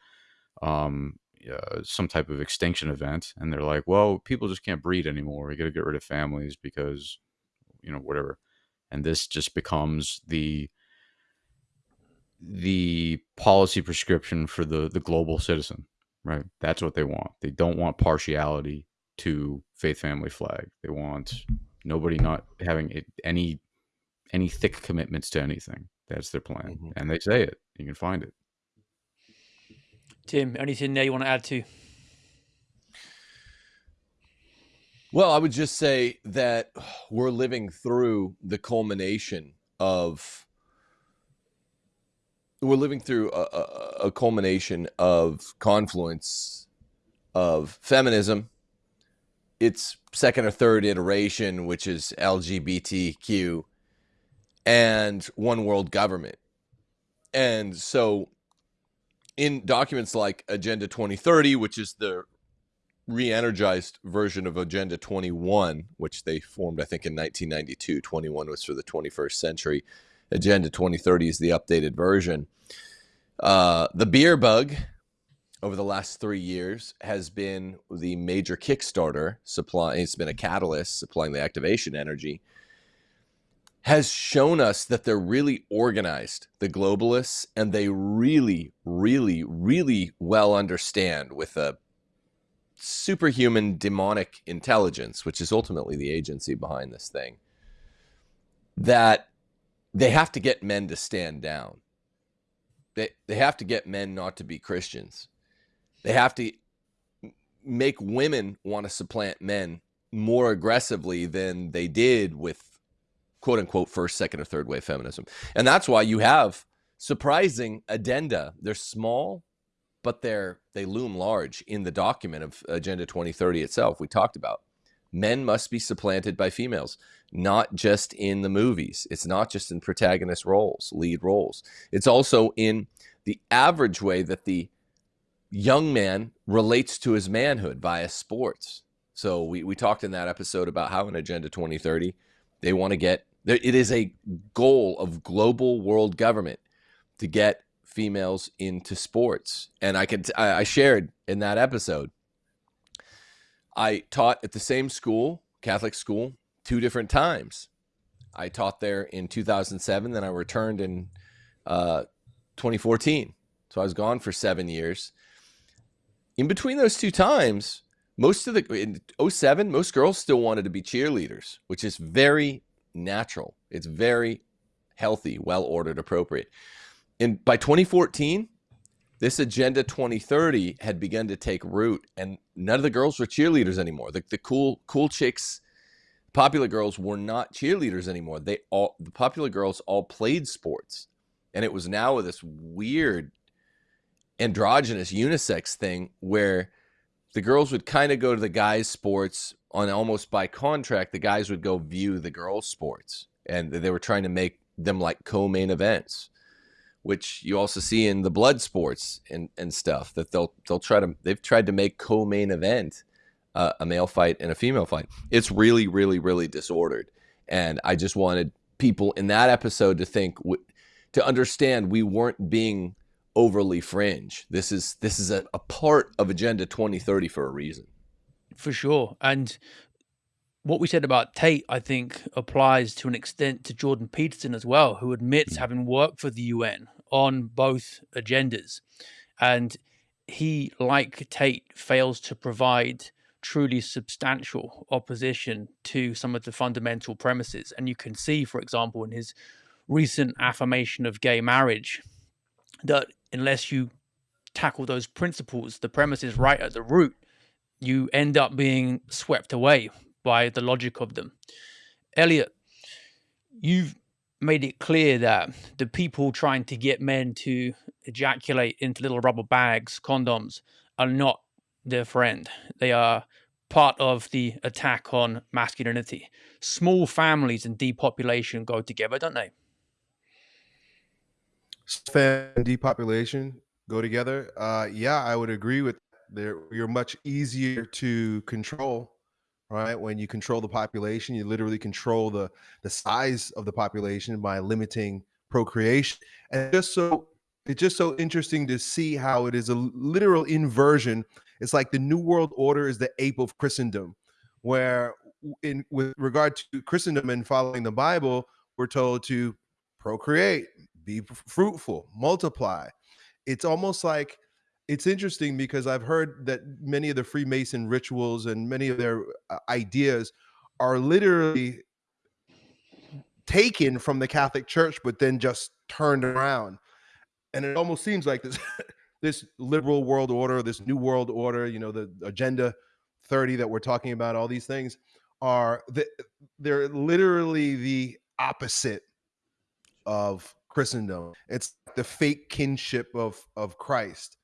um, uh, some type of extinction event, and they're like, "Well, people just can't breed anymore. We got to get rid of families because, you know, whatever." And this just becomes the the policy prescription for the the global citizen, right? That's what they want. They don't want partiality to faith family flag. They want nobody not having any any thick commitments to anything. That's their plan, mm-hmm. and they say it. You can find it. Tim, anything there you want to add to? Well, I would just say that we're living through the culmination of we're living through a, a, a culmination of confluence of feminism, its second or third iteration, which is LGBTQ, and one world government. And so in documents like Agenda 2030, which is the re-energized version of Agenda 21, which they formed, I think, in 1992. 21 was for the 21st century. Agenda 2030 is the updated version. Uh, the beer bug over the last three years has been the major Kickstarter supply. It's been a catalyst supplying the activation energy has shown us that they're really organized, the globalists, and they really, really, really well understand with a superhuman demonic intelligence, which is ultimately the agency behind this thing, that they have to get men to stand down. They, they have to get men not to be Christians. They have to make women want to supplant men more aggressively than they did with quote unquote first, second, or third wave feminism. And that's why you have surprising addenda. They're small, but they're they loom large in the document of Agenda 2030 itself. We talked about men must be supplanted by females, not just in the movies. It's not just in protagonist roles, lead roles. It's also in the average way that the young man relates to his manhood via sports. So we, we talked in that episode about how in Agenda 2030, they want to get it is a goal of global world government to get females into sports. And I could I shared in that episode. I taught at the same school, Catholic school, two different times. I taught there in 2007, then I returned in uh, 2014. So I was gone for seven years. In between those two times, most of the in 07, most girls still wanted to be cheerleaders, which is very natural. It's very healthy, well ordered, appropriate. And by 2014, this Agenda 2030 had begun to take root, and none of the girls were cheerleaders anymore. The, the cool, cool chicks, popular girls were not cheerleaders anymore. They all, the popular girls all played sports, and it was now with this weird androgynous unisex thing where the girls would kind of go to the guys' sports on almost by contract, the guys would go view the girls' sports, and they were trying to make them like co-main events, which you also see in the blood sports and and stuff. That they'll they'll try to they've tried to make co-main event uh, a male fight and a female fight. It's really really really disordered, and I just wanted people in that episode to think to understand we weren't being overly fringe. This is this is a, a part of Agenda 2030 for a reason for sure. And what we said about Tate, I think, applies to an extent to Jordan Peterson as well, who admits mm. having worked for the UN on both agendas. And he, like Tate, fails to provide truly substantial opposition to some of the fundamental premises. And you can see, for example, in his recent affirmation of gay marriage, that unless you tackle those principles, the premises right at the root, you end up being swept away by the logic of them. Elliot, you've made it clear that the people trying to get men to ejaculate into little rubber bags, condoms, are not their friend. They are part of the attack on masculinity. Small families and depopulation go together, don't they? Fan depopulation go together. Uh, yeah, I would agree with. There, you're much easier to control, right? When you control the population, you literally control the the size of the population by limiting procreation. And just so it's just so interesting to see how it is a literal inversion. It's like the New World Order is the ape of Christendom, where in with regard to Christendom and following the Bible, we're told to procreate, be fruitful, multiply. It's almost like it's interesting because I've heard that many of the Freemason rituals and many of their uh, ideas are literally taken from the Catholic Church, but then just turned around. And it almost seems like this this liberal world order, this new world order, you know, the agenda 30 that we're talking about, all these things are the, they're literally the opposite of Christendom. It's the fake kinship of of Christ.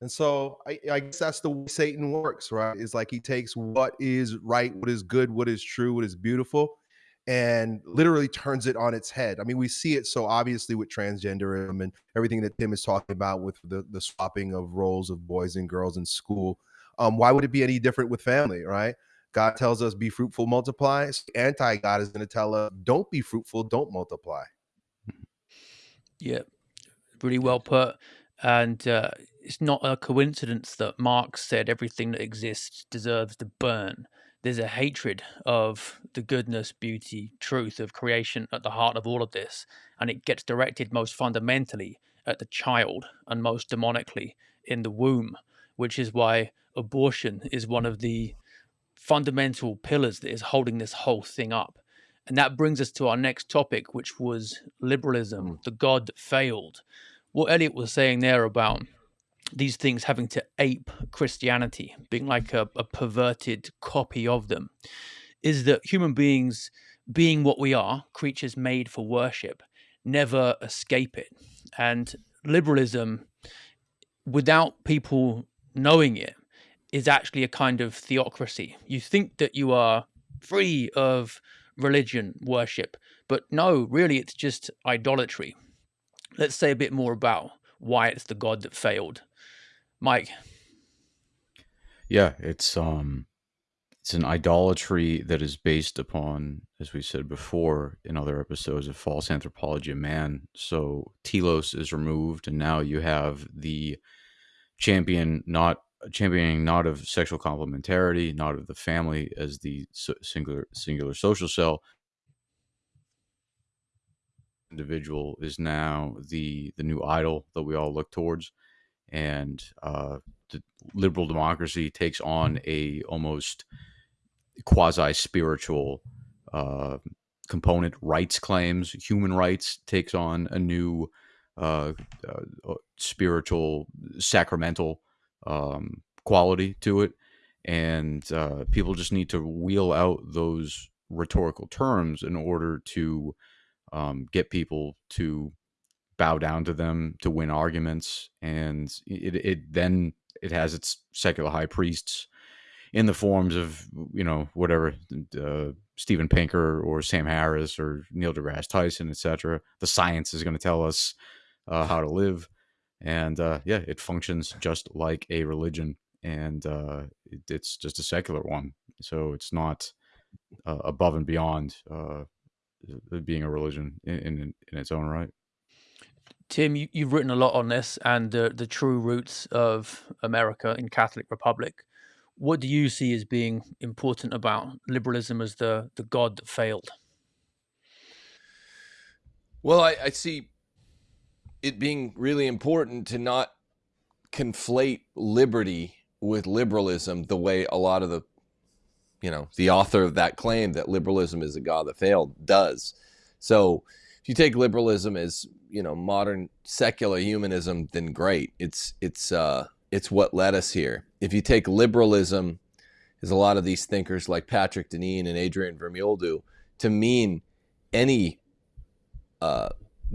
And so I, I, guess that's the way Satan works, right? It's like he takes what is right, what is good, what is true, what is beautiful, and literally turns it on its head. I mean, we see it so obviously with transgenderism and everything that Tim is talking about with the, the swapping of roles of boys and girls in school. Um, why would it be any different with family, right? God tells us, be fruitful, multiply. Anti God is going to tell us, don't be fruitful, don't multiply. Yeah, really well put. And uh, it's not a coincidence that Marx said everything that exists deserves to burn. There's a hatred of the goodness, beauty, truth of creation at the heart of all of this. And it gets directed most fundamentally at the child and most demonically in the womb, which is why abortion is one of the fundamental pillars that is holding this whole thing up. And that brings us to our next topic, which was liberalism, mm. the God that failed. What Elliot was saying there about these things having to ape Christianity, being like a, a perverted copy of them, is that human beings, being what we are, creatures made for worship, never escape it. And liberalism, without people knowing it, is actually a kind of theocracy. You think that you are free of religion worship, but no, really, it's just idolatry. Let's say a bit more about why it's the god that failed. Mike. Yeah, it's um it's an idolatry that is based upon, as we said before in other episodes, of false anthropology of man. So telos is removed, and now you have the champion not championing not of sexual complementarity, not of the family as the singular singular social cell. Individual is now the the new idol that we all look towards, and uh, the liberal democracy takes on a almost quasi spiritual uh, component. Rights claims, human rights takes on a new uh, uh spiritual sacramental um, quality to it, and uh, people just need to wheel out those rhetorical terms in order to um, get people to bow down to them to win arguments, and it, it then it has its secular high priests in the forms of you know whatever uh, Steven Pinker or Sam Harris or Neil deGrasse Tyson, etc. The science is going to tell us uh, how to live, and uh, yeah, it functions just like a religion, and uh, it, it's just a secular one. So it's not uh, above and beyond uh, being a religion in, in, in its own right. Tim, you, have written a lot on this and the the true roots of America in Catholic Republic. What do you see as being important about liberalism as the the god that failed? Well, I, I see it being really important to not conflate liberty with liberalism the way a lot of the you know the author of that claim that liberalism is a god that failed does. So if you take liberalism as you know modern secular humanism then great. It's it's uh it's what led us here. If you take liberalism as a lot of these thinkers like patrick deneen and adrian vermeule do to mean any uh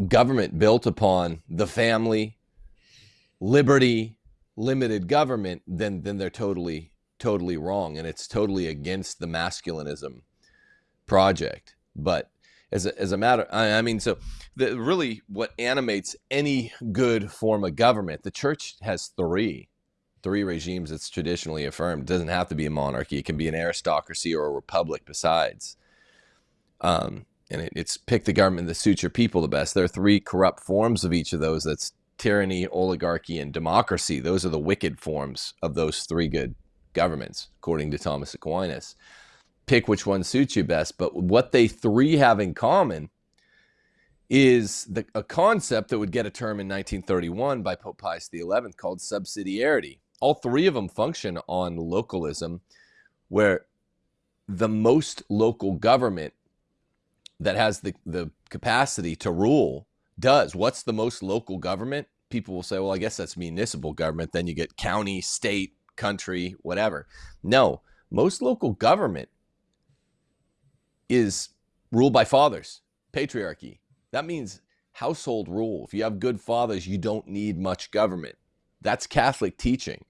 government built upon the family, liberty, limited government, then then they're totally totally wrong. And it's totally against the masculinism project. But as a, as a matter I, I mean so the, really what animates any good form of government the church has three three regimes it's traditionally affirmed. It doesn't have to be a monarchy. It can be an aristocracy or a republic besides. Um, and it, it's pick the government that suits your people the best there are three corrupt forms of each of those that's tyranny oligarchy and democracy those are the wicked forms of those three good governments according to thomas aquinas pick which one suits you best. But what they three have in common is the, a concept that would get a term in 1931 by Pope Pius XI called subsidiarity. All three of them function on localism, where the most local government that has the, the capacity to rule does. What's the most local government? People will say, well, I guess that's municipal government. Then you get county, state, country, whatever. No, most local government is ruled by fathers, patriarchy. That means household rule. If you have good fathers, you don't need much government. That's Catholic teaching.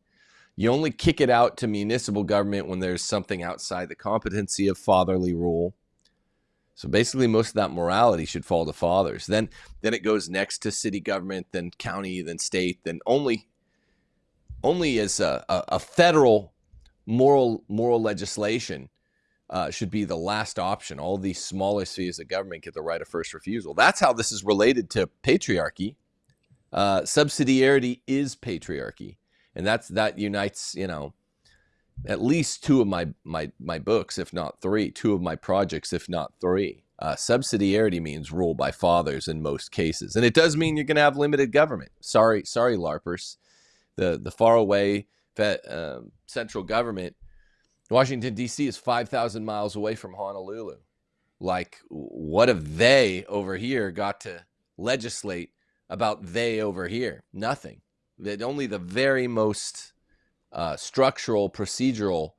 You only kick it out to municipal government when there's something outside the competency of fatherly rule. So basically, most of that morality should fall to fathers. Then, then it goes next to city government, then county, then state, then only, only as a, a, a federal moral moral legislation uh, should be the last option. All these smaller spheres of government get the right of first refusal. That's how this is related to patriarchy. Uh, subsidiarity is patriarchy, and that's that unites you know at least two of my my my books, if not three, two of my projects, if not three. Uh, subsidiarity means rule by fathers in most cases, and it does mean you're going to have limited government. Sorry, sorry, larpers. The the far away uh, central government Washington, D.C. is 5,000 miles away from Honolulu. Like, what have they over here got to legislate about they over here? Nothing. That only the very most uh, structural, procedural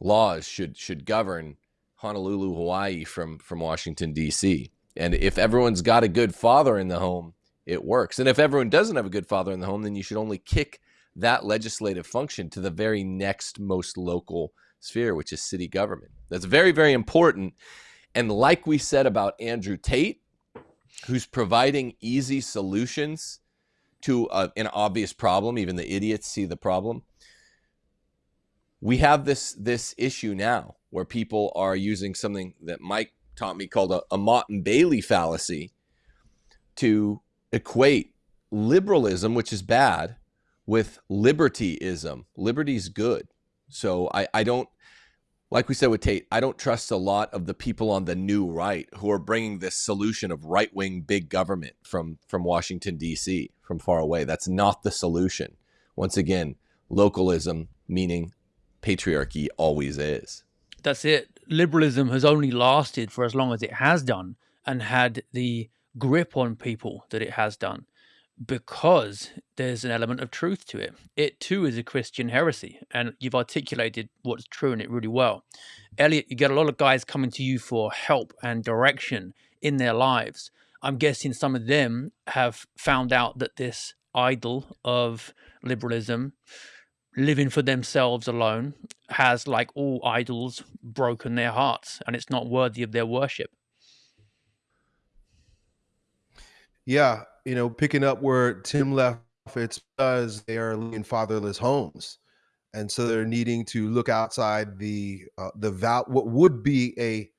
laws should should govern Honolulu, Hawaii from from Washington D.C. And if everyone's got a good father in the home, it works. And if everyone doesn't have a good father in the home, then you should only kick that legislative function to the very next most local sphere, which is city government. That's very, very important. And like we said about Andrew Tate, who's providing easy solutions to an obvious problem, even the idiots see the problem. We have this this issue now where people are using something that Mike taught me called a, a Motte and Bailey fallacy to equate liberalism, which is bad, with libertyism. Liberty's good. So I, I don't like we said with Tate, I don't trust a lot of the people on the new right who are bringing this solution of right wing big government from from Washington D.C. from far away. That's not the solution. Once again, localism meaning patriarchy always is. That's it. Liberalism has only lasted for as long as it has done and had the grip on people that it has done because there's an element of truth to it. It too is a Christian heresy, and you've articulated what's true in it really well. Elliot, you get a lot of guys coming to you for help and direction in their lives. I'm guessing some of them have found out that this idol of liberalism, living for themselves alone, has, like all idols, broken their hearts and it's not worthy of their worship. Yeah, you know, picking up where Tim left, it's because they are in fatherless homes, and so they're needing to look outside the uh, the val what would be a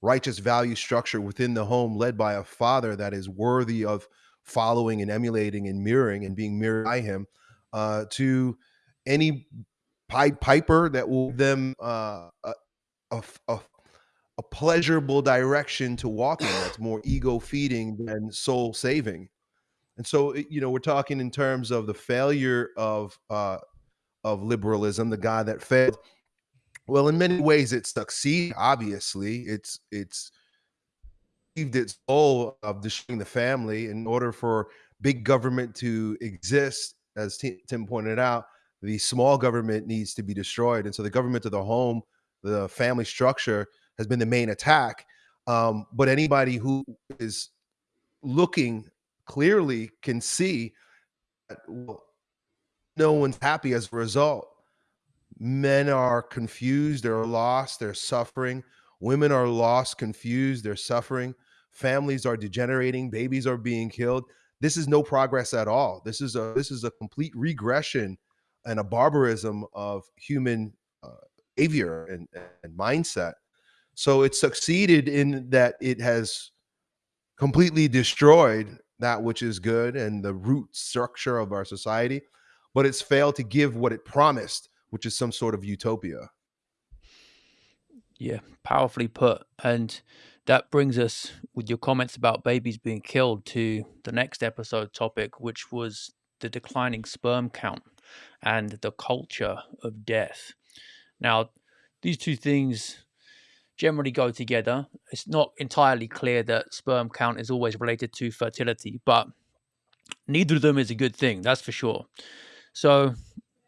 righteous value structure within the home, led by a father that is worthy of following and emulating and mirroring and being mirrored by him, uh, to any pipe piper that will them uh, a, a, a a pleasurable direction to walk in that's more ego feeding than soul saving and so, you know, we're talking in terms of the failure of uh, of liberalism, the guy that failed. Well, in many ways, it succeeded. Obviously, it's it's achieved its goal of destroying the family. In order for big government to exist, as Tim pointed out, the small government needs to be destroyed. And so, the government of the home, the family structure, has been the main attack. Um, but anybody who is looking clearly can see that well, no one's happy as a result. Men are confused, they're lost, they're suffering. Women are lost, confused, they're suffering. families are degenerating, babies are being killed. This is no progress at all. This is a this is a complete regression and a barbarism of human uh, behavior and, and mindset. So it succeeded in that it has completely destroyed that which is good and the root structure of our society, but it's failed to give what it promised, which is some sort of utopia. Yeah, powerfully put. And that brings us with your comments about babies being killed to the next episode topic, which was the declining sperm count and the culture of death. Now, these two things generally go together. It's not entirely clear that sperm count is always related to fertility, but neither of them is a good thing, that's for sure. So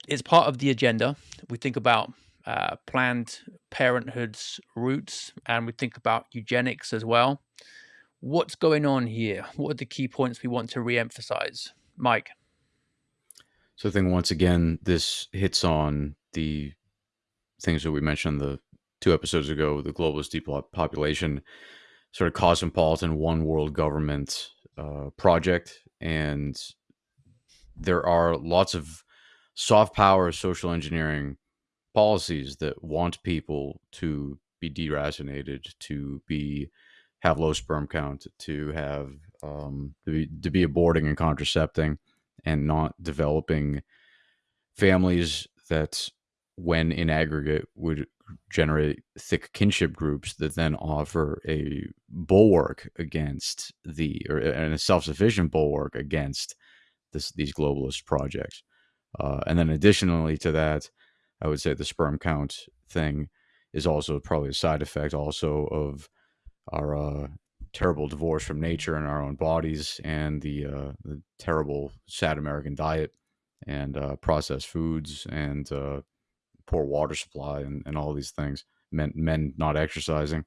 it's part of the agenda. We think about uh, Planned Parenthood's roots and we think about eugenics as well. What's going on here? What are the key points we want to re emphasize? Mike. So I think once again, this hits on the things that we mentioned the two episodes ago, the globalist depopulation, sort of cosmopolitan one world government uh, project, and there are lots of soft power social engineering policies that want people to be deracinated, to be have low sperm count, to have um, to, be, to be aborting and contracepting, and not developing families that, when in aggregate, would generate thick kinship groups that then offer a bulwark against the or and a self-sufficient bulwark against this these globalist projects. Uh, and then additionally to that, I would say the sperm count thing is also probably a side effect also of our uh, terrible divorce from nature and our own bodies and the, uh, the terrible sad American diet and uh, processed foods and uh, poor water supply and, and all these things men men not exercising.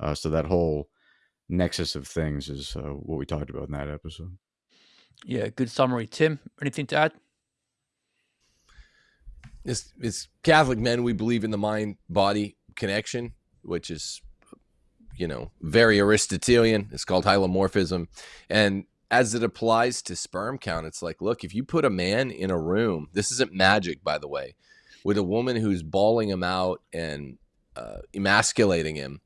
Uh, so that whole nexus of things is uh, what we talked about in that episode. Yeah good summary. Tim anything to add? As, as Catholic men, we believe in the mind body connection, which is, you know, very Aristotelian. It's called hylomorphism. And as it applies to sperm count, it's like, look, if you put a man in a room, this isn't magic, by the way, with a woman who's bawling him out and uh, emasculating him,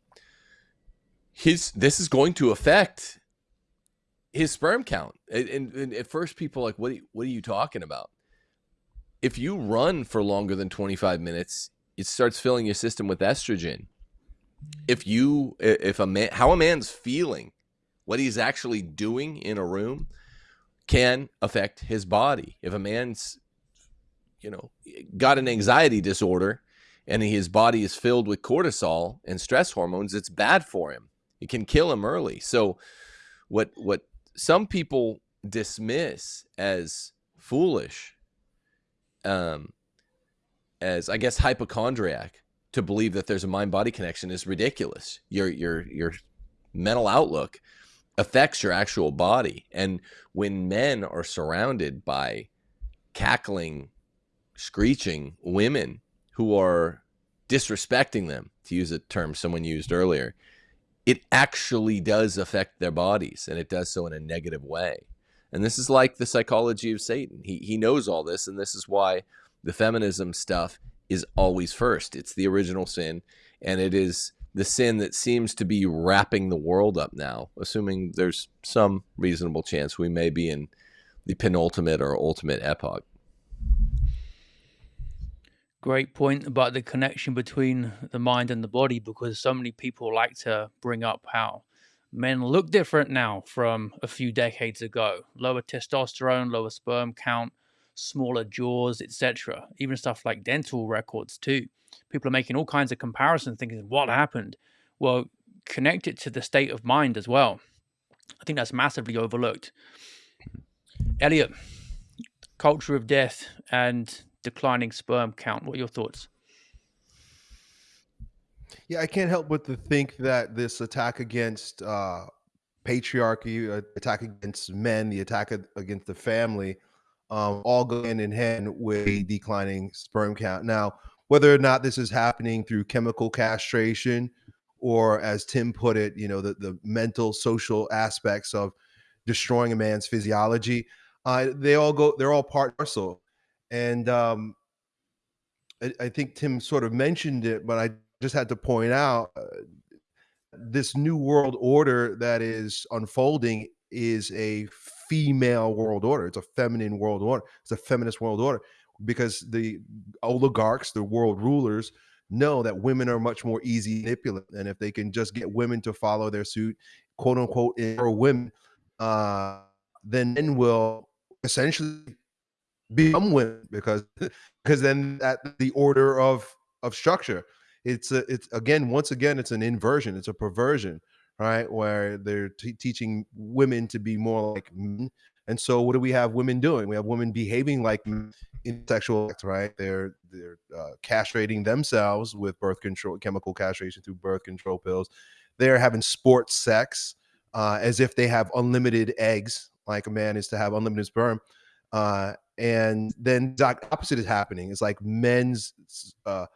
his this is going to affect his sperm count. And, and, at first, people are like, what? Are you, what are you talking about? if you run for longer than 25 minutes, it starts filling your system with estrogen. If you, if a man, how a man's feeling, what he's actually doing in a room can affect his body. If a man's, you know, got an anxiety disorder and his body is filled with cortisol and stress hormones, it's bad for him. It can kill him early. So, what, what some people dismiss as foolish um, as I guess hypochondriac to believe that there's a mind body connection is ridiculous. Your your your mental outlook affects your actual body, and when men are surrounded by cackling, screeching women who are disrespecting them, to use a term someone used earlier, it actually does affect their bodies, and it does so in a negative way. And this is like the psychology of Satan. He, he knows all this, and this is why the feminism stuff is always first. It's the original sin, and it is the sin that seems to be wrapping the world up now, assuming there's some reasonable chance we may be in the penultimate or ultimate epoch. Great point about the connection between the mind and the body because so many people like to bring up how men look different now from a few decades ago. Lower testosterone, lower sperm count, smaller jaws, etc. Even stuff like dental records too. People are making all kinds of comparisons, thinking, "What happened?" Well, connect it to the state of mind as well. I think that's massively overlooked. Elliot, culture of death and declining sperm count. What are your thoughts? Yeah, I can't help but to think that this attack against uh, patriarchy, uh, attack against men, the attack against the family, um, all go hand in hand with a declining sperm count. Now, whether or not this is happening through chemical castration or as Tim put it, you know, the, the mental, social aspects of destroying a man's physiology. Uh, they all go, they're all part and parcel. And um, I, I, think Tim sort of mentioned it, but I just had to point out uh, this new world order that is unfolding is a female world order. It's a feminine world order. It's a feminist world order because the oligarchs, the world rulers, know that women are much more easy manipulate, and if they can just get women to follow their suit, quote unquote, or women, uh, then men will essentially become women because because then at the order of of structure, it's a, it's again once again it's an inversion, it's a perversion, right? Where they're t- teaching women to be more like men. And so, what do we have women doing? We have women behaving like in sexual acts, right? They're they're uh, castrating themselves with birth control, chemical castration through birth control pills. They're having sports sex uh, as if they have unlimited eggs, like a man is to have unlimited sperm. Uh, and then the opposite is happening. It's like men's uh,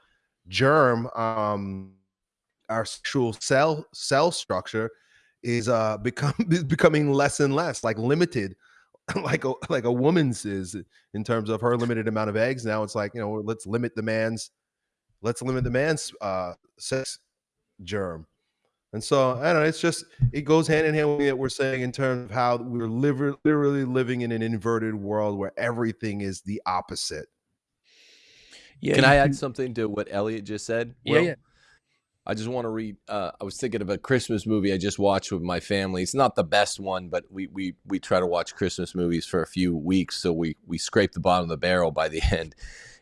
germ, um, our sexual cell cell structure is uh become is becoming less and less like limited like a like a woman's is in terms of her limited amount of eggs. Now it's like you know let's limit the man's let's limit the man's uh, sex germ. And so I don't know. It's just it goes hand in hand with what we're saying in terms of how we're literally living in an inverted world where everything is the opposite. Yeah. Can I add something to what Elliot just said? Yeah, Will? yeah. I just want to read. Uh, I was thinking of a Christmas movie I just watched with my family. It's not the best one, but we we we try to watch Christmas movies for a few weeks, so we we scrape the bottom of the barrel by the end.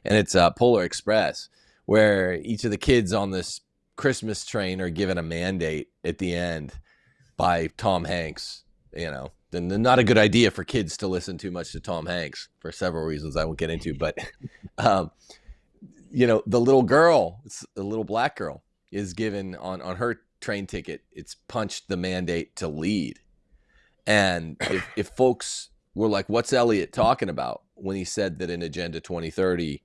And it's uh, Polar Express, where each of the kids on this Christmas train are given a mandate at the end by Tom Hanks. You know, and not a good idea for kids to listen too much to Tom Hanks for several reasons I won't get into. But, um, you know, the little girl, it's a little black girl is given on on her train ticket, it's punched the mandate to lead. And if, if folks were like, "What's Elliot talking about?" when he said that in Agenda 2030,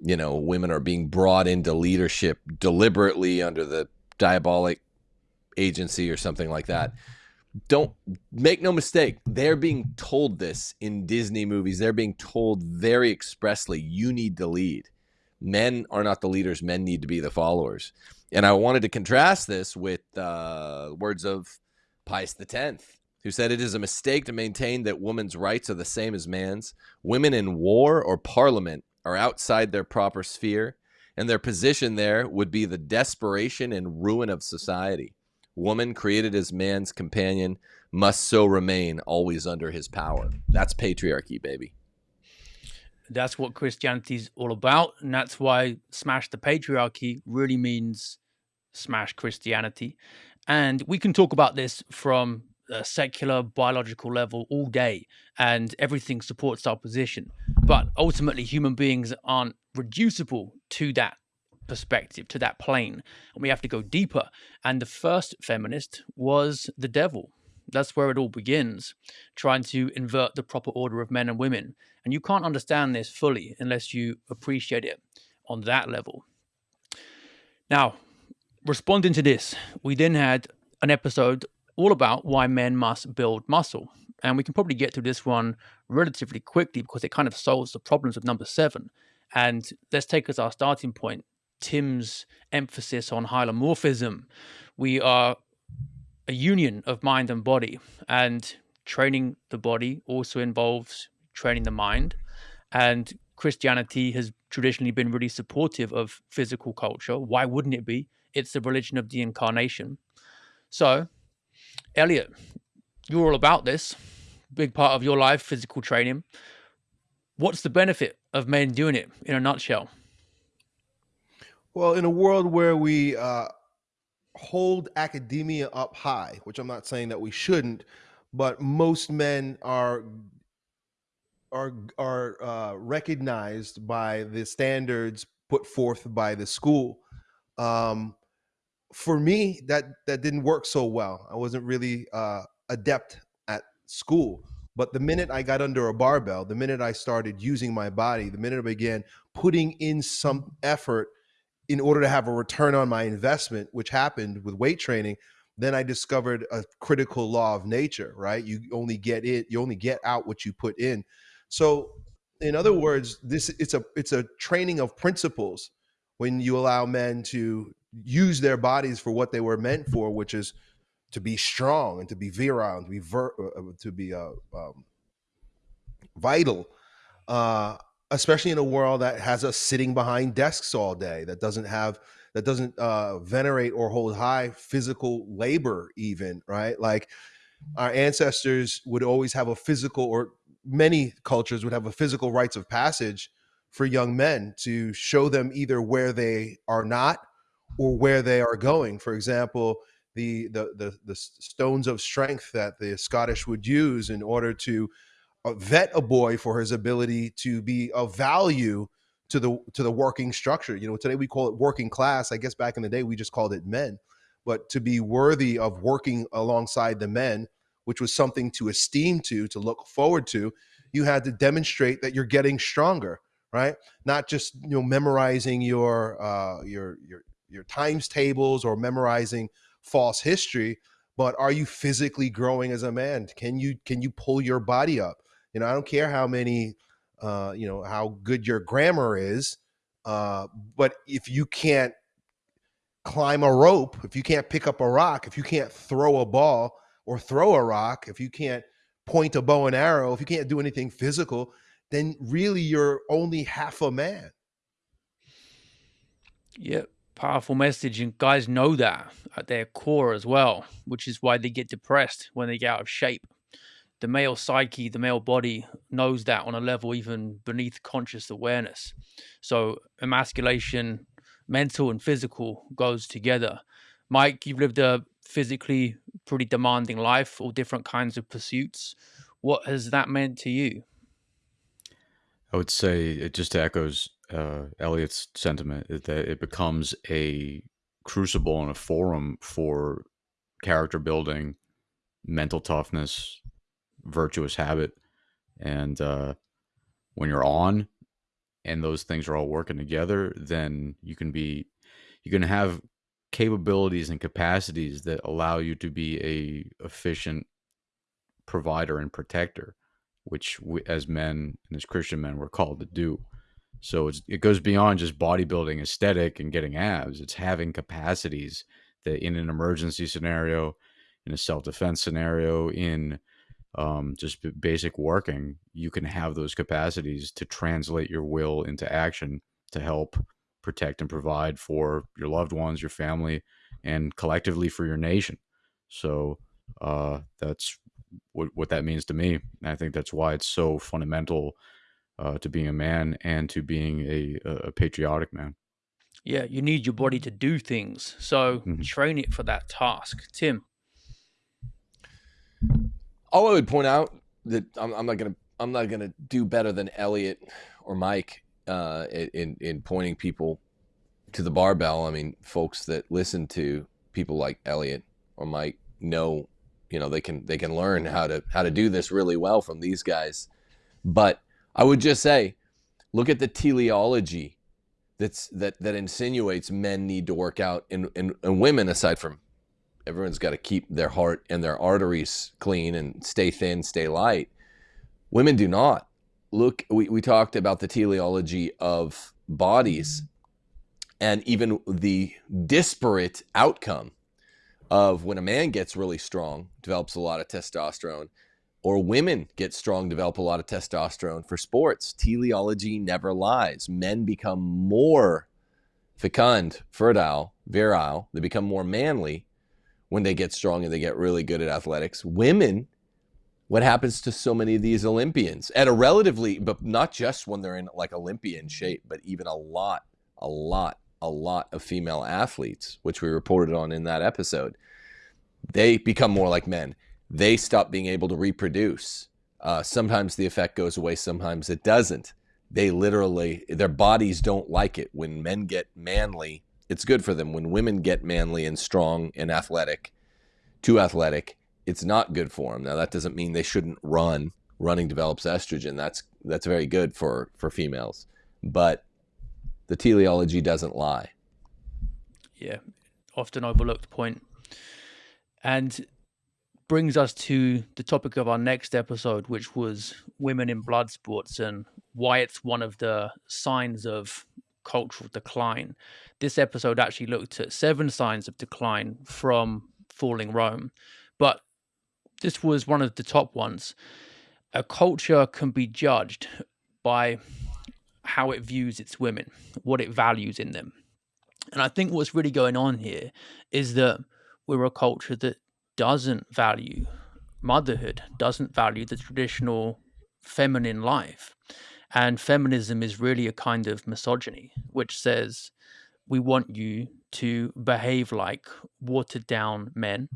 you know, women are being brought into leadership deliberately under the diabolic agency or something like that. Don't make no mistake, they're being told this in Disney movies. They're being told very expressly, you need to lead. Men are not the leaders, men need to be the followers. And I wanted to contrast this with uh, words of Pius X, who said it is a mistake to maintain that women's rights are the same as man's. Women in war or parliament are outside their proper sphere, and their position there would be the desperation and ruin of society. Woman created as man's companion must so remain always under his power. That's patriarchy, baby. That's what Christianity is all about. And that's why smash the patriarchy really means smash Christianity. And we can talk about this from a secular biological level all day, and everything supports our position. But ultimately, human beings aren't reducible to that perspective, to that plane. And we have to go deeper. And the first feminist was the devil. That's where it all begins, trying to invert the proper order of men and women. And you can't understand this fully unless you appreciate it on that level. Now, responding to this, we then had an episode all about why men must build muscle. And we can probably get to this one relatively quickly because it kind of solves the problems of number seven. And let's take as our starting point Tim's emphasis on hylomorphism. We are a union of mind and body, and training the body also involves training the mind. And Christianity has traditionally been really supportive of physical culture. Why wouldn't it be? It's the religion of the incarnation. So, Elliot, you're all about this. Big part of your life, physical training. What's the benefit of men doing it in a nutshell? Well, in a world where we uh, hold academia up high, which I'm not saying that we shouldn't, but most men are are are uh, recognized by the standards put forth by the school. Um, for me, that that didn't work so well. I wasn't really uh, adept at school. But the minute I got under a barbell, the minute I started using my body, the minute I began putting in some effort in order to have a return on my investment, which happened with weight training, then I discovered a critical law of nature, right? You only get it, you only get out what you put in. So, in other words, this it's a it's a training of principles when you allow men to use their bodies for what they were meant for, which is to be strong and to be virile and to be ver- uh, uh, to be uh, um, vital. Uh, especially in a world that has us sitting behind desks all day, that doesn't have that doesn't uh, venerate or hold high physical labor, even right. Like our ancestors would always have a physical, or many cultures would have a physical rites of passage for young men to show them either where they are not or where they are going. For example, the the the, the stones of strength that the Scottish would use in order to vet a boy for his ability to be of value to the to the working structure. You know, today we call it working class. I guess back in the day we just called it men. But to be worthy of working alongside the men, which was something to esteem to, to look forward to, you had to demonstrate that you're getting stronger, right? Not just you know memorizing your uh, your your your times tables or memorizing false history, but are you physically growing as a man? Can you can you pull your body up? You know, I don't care how many uh, you know, how good your grammar is. Uh, but if you can't climb a rope, if you can't pick up a rock, if you can't throw a ball or throw a rock, if you can't point a bow and arrow, if you can't do anything physical, then really you're only half a man. Yeah, powerful message. And guys know that at their core as well, which is why they get depressed when they get out of shape the male psyche, the male body knows that on a level even beneath conscious awareness. So emasculation, mental and physical, goes together. Mike, you've lived a physically pretty demanding life, all different kinds of pursuits. What has that meant to you? I would say it just echoes uh, Elliot's sentiment that it becomes a crucible and a forum for character building, mental toughness, virtuous habit. And uh, when you're on and those things are all working together, then you can be, you can have capabilities and capacities that allow you to be a efficient provider and protector, which we, as men and as Christian men, we're called to do. So it goes beyond just bodybuilding aesthetic and getting abs. It's having capacities that in an emergency scenario, in a self defense scenario, in um, just basic working, you can have those capacities to translate your will into action to help protect and provide for your loved ones, your family, and collectively for your nation. So uh, that's what, what that means to me. And I think that's why it's so fundamental uh, to being a man and to being a, a patriotic man. Yeah, you need your body to do things. So mm-hmm. train it for that task. Tim all I would point out that I'm, I'm not gonna I'm not gonna do better than Elliot or Mike uh, in in pointing people to the barbell. I mean, folks that listen to people like Elliot or Mike know, you know, they can they can learn how to how to do this really well from these guys. But I would just say, look at the teleology that's that that insinuates men need to work out and, and, and women aside from everyone's got to keep their heart and their arteries clean and stay thin, stay light. Women do not. Look, we, we talked about the teleology of bodies and even the disparate outcome of when a man gets really strong, develops a lot of testosterone, or women get strong, develop a lot of testosterone for sports. Teleology never lies. Men become more fecund, fertile, virile, they become more manly when they get strong and they get really good at athletics. Women, what happens to so many of these Olympians at a relatively, but not just when they're in like Olympian shape, but even a lot, a lot, a lot of female athletes, which we reported on in that episode, they become more like men. They stop being able to reproduce. Uh, sometimes the effect goes away, sometimes it doesn't. They literally, their bodies don't like it when men get manly it's good for them. When women get manly and strong and athletic, too athletic, it's not good for them. Now that doesn't mean they shouldn't run. Running develops estrogen. That's that's very good for for females. But the teleology doesn't lie. Yeah, often overlooked point. And brings us to the topic of our next episode, which was women in blood sports and why it's one of the signs of cultural decline. This episode actually looked at seven signs of decline from falling Rome, but this was one of the top ones. A culture can be judged by how it views its women, what it values in them. And I think what's really going on here is that we're a culture that doesn't value motherhood, doesn't value the traditional feminine life. And feminism is really a kind of misogyny, which says we want you to behave like watered down men,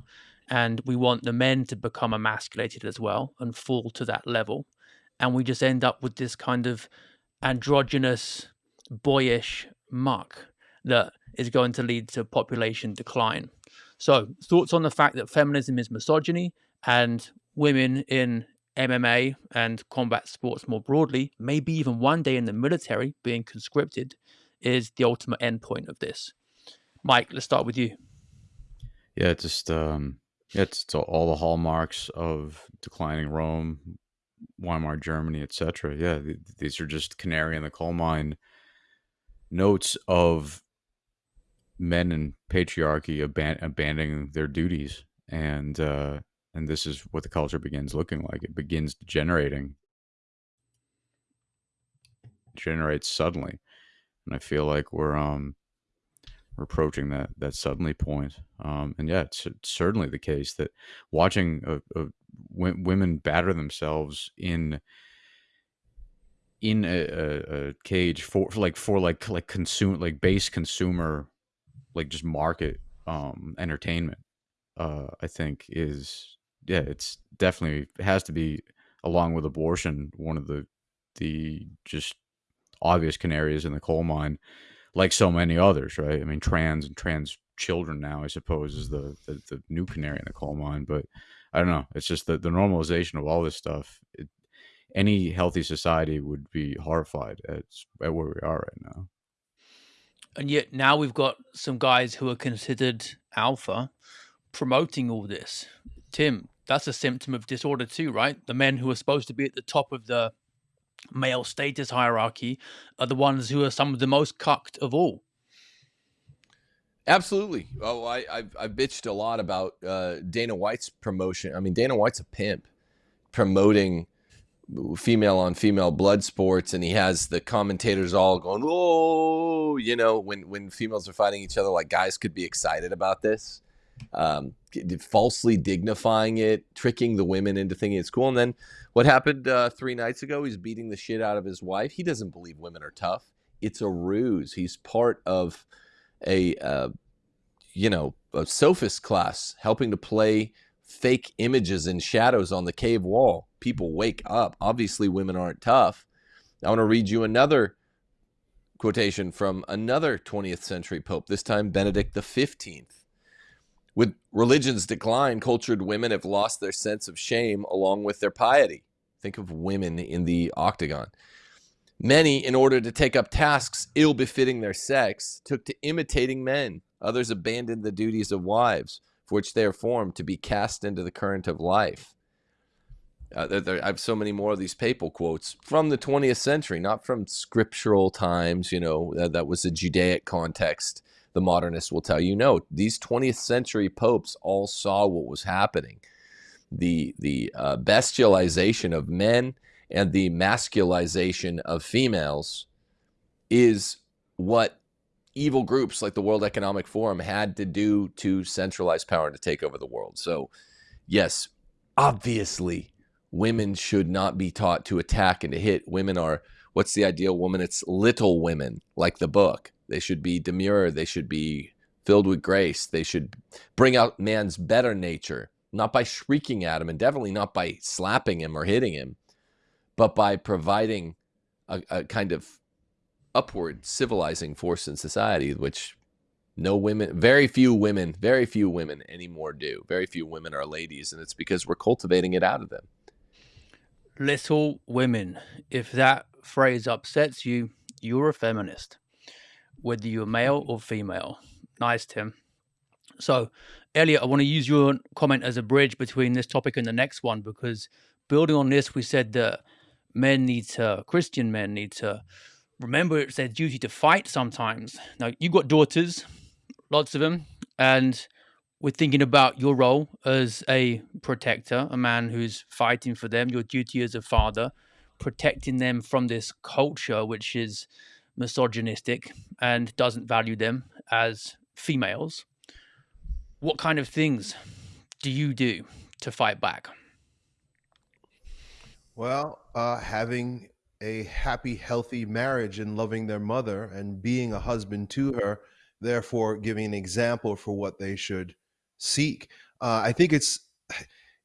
and we want the men to become emasculated as well and fall to that level. And we just end up with this kind of androgynous, boyish muck that is going to lead to population decline. So, thoughts on the fact that feminism is misogyny and women in MMA and combat sports more broadly, maybe even one day in the military being conscripted, is the ultimate endpoint of this. Mike, let's start with you. Yeah, just um, yeah, it's, it's all the hallmarks of declining Rome, Weimar Germany, etc. Yeah, th- these are just canary in the coal mine notes of men in patriarchy aban- abandoning their duties, and uh, and this is what the culture begins looking like. It begins generating, generates suddenly, and I feel like we're um we're approaching that that suddenly point. Um, and yeah, it's, certainly the case that watching a, w- women batter themselves in in a, a, a cage for, for, like for like like consume like base consumer like just market um entertainment uh i think is yeah it's definitely it has to be along with abortion one of the the just obvious canaries in the coal mine like so many others right i mean trans and trans children now i suppose is the the, the new canary in the coal mine but i don't know it's just the, the normalization of all this stuff it, any healthy society would be horrified at, at where we are right now and yet now we've got some guys who are considered alpha promoting all this. Tim, that's a symptom of disorder too, right? The men who are supposed to be at the top of the male status hierarchy are the ones who are some of the most cucked of all. Absolutely. Oh, I, I've, I've bitched a lot about uh, Dana White's promotion. I mean, Dana White's a pimp promoting female on female blood sports and he has the commentators all going oh you know when when females are fighting each other like guys could be excited about this um, falsely dignifying it tricking the women into thinking it's cool and then what happened uh, three nights ago he's beating the shit out of his wife he doesn't believe women are tough it's a ruse he's part of a uh, you know a sophist class helping to play fake images and shadows on the cave wall. People wake up. Obviously, women aren't tough. I want to read you another quotation from another 20th century pope, this time Benedict XV. With religion's decline, cultured women have lost their sense of shame along with their piety. Think of women in the octagon. Many, in order to take up tasks ill befitting their sex, took to imitating men. Others abandoned the duties of wives for which they are formed to be cast into the current of life. Uh, there, there, I have so many more of these papal quotes from the 20th century, not from scriptural times. You know, that, that was a Judaic context. The modernists will tell you, no, these 20th century popes all saw what was happening. The, the uh, bestialization of men and the masculization of females is what evil groups like the World Economic Forum had to do to centralize power and to take over the world. So, yes, obviously, women should not be taught to attack and to hit. Women are what's the ideal woman? It's little women, like the book. They should be demure. They should be filled with grace. They should bring out man's better nature, not by shrieking at him and definitely not by slapping him or hitting him, but by providing a, a kind of upward civilizing force in society, which no women, very few women, very few women anymore do. Very few women are ladies, and it's because we're cultivating it out of them. Little women. If that phrase upsets you, you're a feminist, whether you're male mm-hmm. or female. Nice, Tim. So, Elliot, I want to use your comment as a bridge between this topic and the next one because building on this, we said that men need to, Christian men need to remember it's their duty to fight sometimes. Now, you've got daughters, lots of them, and we're thinking about your role as a protector, a man who's fighting for them, your duty as a father, protecting them from this culture which is misogynistic and doesn't value them as females. What kind of things do you do to fight back? Well, uh, having a happy, healthy marriage and loving their mother and being a husband to her, therefore giving an example for what they should seek. Uh, I think it's,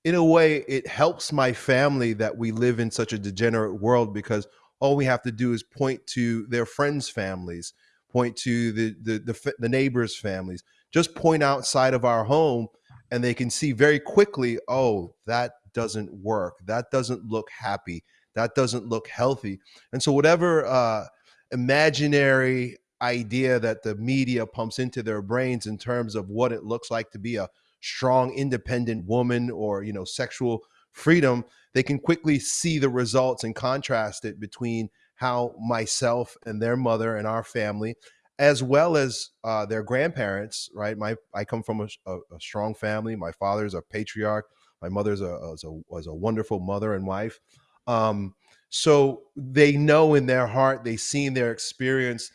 in a way, it helps my family that we live in such a degenerate world because all we have to do is point to their friends' families, point to the the the, the neighbors' families, just point outside of our home, and they can see very quickly, oh, that doesn't work. That doesn't look happy. That doesn't look healthy. And so, whatever uh, imaginary idea that the media pumps into their brains in terms of what it looks like to be a strong independent woman or you know sexual freedom they can quickly see the results and contrast it between how myself and their mother and our family as well as uh, their grandparents right? My i come from a, a, a, strong family. My father's a patriarch. My mother's a, a, was a wonderful mother and wife. Um, so they know in their heart they see in their experience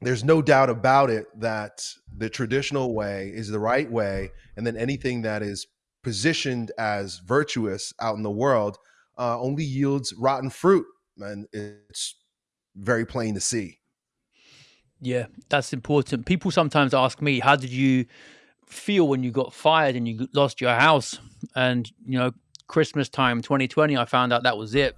there's no doubt about it that the traditional way is the right way and then anything that is positioned as virtuous out in the world uh, only yields rotten fruit and it's very plain to see yeah that's important people sometimes ask me how did you feel when you got fired and you lost your house and you know christmas time 2020 i found out that was it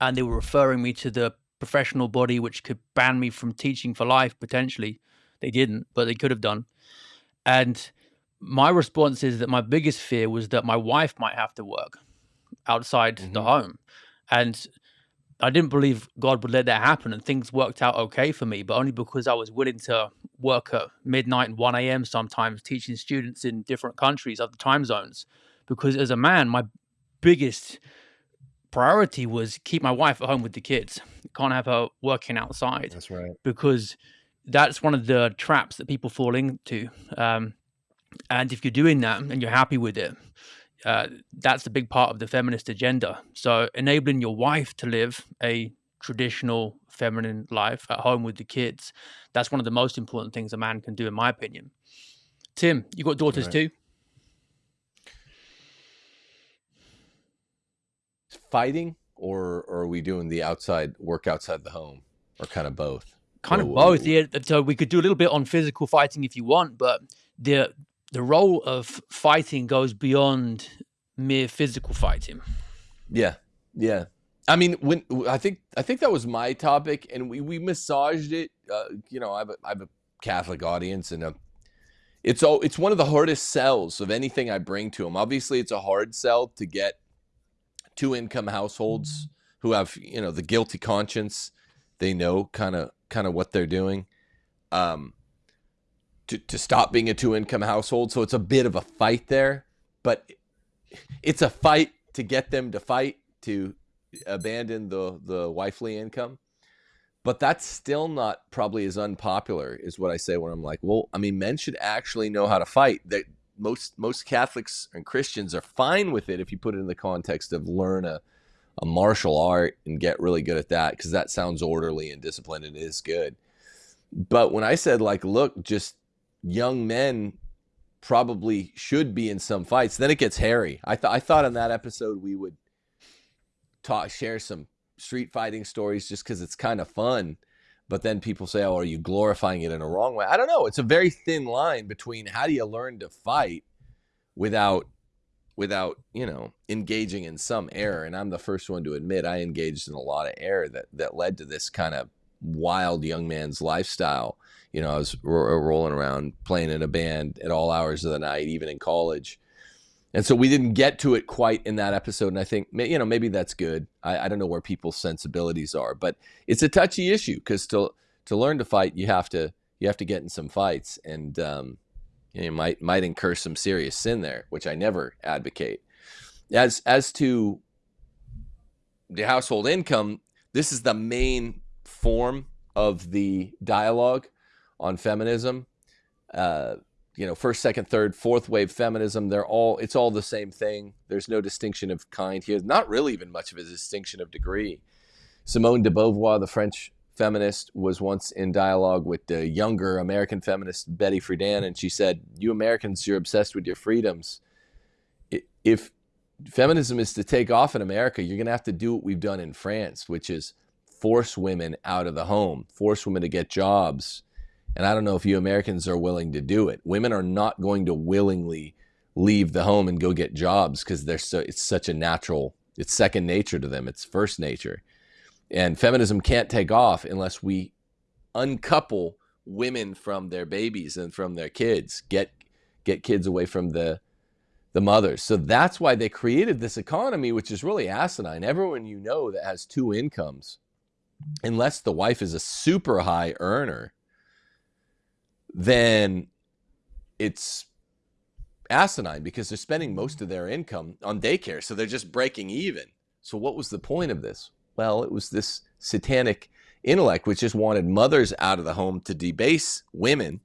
and they were referring me to the professional body which could ban me from teaching for life potentially. They didn't, but they could have done. And my response is that my biggest fear was that my wife might have to work outside mm-hmm. the home. And I didn't believe God would let that happen, and things worked out okay for me, but only because I was willing to work at midnight and 1 a.m. sometimes, teaching students in different countries, other time zones. Because as a man, my biggest priority was keep my wife at home with the kids. Can't have her working outside. That's right. Because that's one of the traps that people fall into. Um, and if you're doing that and you're happy with it, uh, that's a big part of the feminist agenda. So enabling your wife to live a traditional feminine life at home with the kids, that's one of the most important things a man can do, in my opinion. Tim, you got daughters right. too? fighting, or, or are we doing the outside work outside the home, or kind of both? Kind of both. Yeah. So we could do a little bit on physical fighting if you want, but the the role of fighting goes beyond mere physical fighting. Yeah, yeah. I mean, when I think I think that was my topic, and we we massaged it. Uh, you know, I have a, I have a Catholic audience, and a, it's all it's one of the hardest sells of anything I bring to them. Obviously, it's a hard sell to get two income households who have you know the guilty conscience they know kind of kind of what they're doing um to, to stop being a two income household. So it's a bit of a fight there but it's a fight to get them to fight to abandon the the wifely income. But that's still not probably as unpopular is what i say when i'm like well i mean men should actually know how to fight. That most most Catholics and Christians are fine with it if you put it in the context of learn a, a martial art and get really good at that because that sounds orderly and disciplined and is good. But when I said like, look, just young men probably should be in some fights, then it gets hairy. I thought I thought in that episode we would talk share some street fighting stories just because it's kind of fun but then people say, "Oh, are you glorifying it in a wrong way?" I don't know. It's a very thin line between how do you learn to fight without without, you know, engaging in some error. And I'm the first one to admit I engaged in a lot of error that that led to this kind of wild young man's lifestyle. You know, I was ro- rolling around playing in a band at all hours of the night, even in college and so we didn't get to it quite in that episode. And I think, you know, maybe that's good. I, I don't know where people's sensibilities are, but it's a touchy issue because to, to learn to fight, you have to, you have to get in some fights, and um, you might might incur some serious sin there, which I never advocate. As as to the household income, this is the main form of the dialogue on feminism. Uh, you know, first, second, third, fourth wave feminism, they're all, it's all the same thing. There's no distinction of kind here. Not really even much of a distinction of degree. Simone de Beauvoir, the French feminist, was once in dialogue with the younger American feminist Betty Friedan, and she said, You Americans, you're obsessed with your freedoms. If feminism is to take off in America, you're going to have to do what we've done in France, which is force women out of the home, force women to get jobs. And I don't know if you Americans are willing to do it. Women are not going to willingly leave the home and go get jobs because they're so it's such a natural, it's second nature to them. It's first nature. And feminism can't take off unless we uncouple women from their babies and from their kids, get get kids away from the the mothers. So that's why they created this economy, which is really asinine. Everyone you know that has two incomes, unless the wife is a super high earner, then it's asinine because they're spending most of their income on daycare. So they're just breaking even. So what was the point of this? Well, it was this satanic intellect which just wanted mothers out of the home to debase women.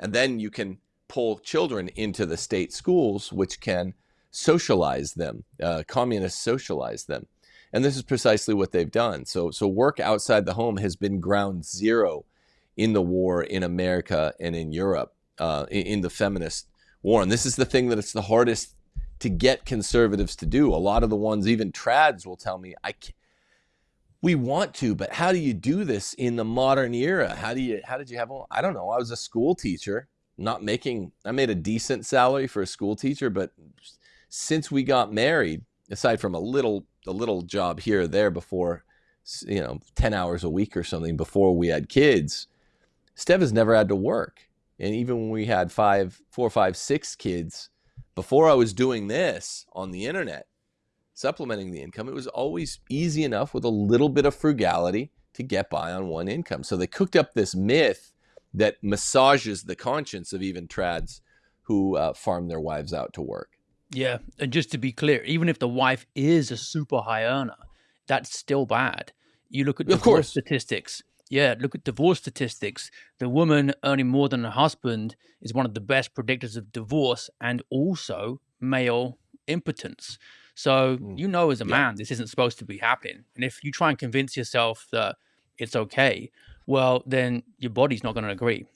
And then you can pull children into the state schools, which can socialize them, uh, communists socialize them. And this is precisely what they've done. So, so work outside the home has been ground zero in the war in America and in Europe, uh, in, the feminist war. And this is the thing that it's the hardest to get conservatives to do. A lot of the ones, even trads, will tell me, "I can't, we want to, but how do you do this in the modern era? How do you? How did you have? Well, I don't know. I was a school teacher not making I made a decent salary for a school teacher, but since we got married, aside from a little a little job here or there before you know 10 hours a week or something before we had kids Steph has never had to work and even when we had five four five six kids before i was doing this on the internet supplementing the income it was always easy enough with a little bit of frugality to get by on one income so they cooked up this myth that massages the conscience of even trads who uh, farm their wives out to work. Yeah, and just to be clear, even if the wife is a super high earner, that's still bad. You look at divorce of course. statistics. Yeah, look at divorce statistics. The woman earning more than her husband is one of the best predictors of divorce and also male impotence. So mm. you know, as a man, this isn't supposed to be happening. And if you try and convince yourself that it's okay, well, then your body's not going to agree.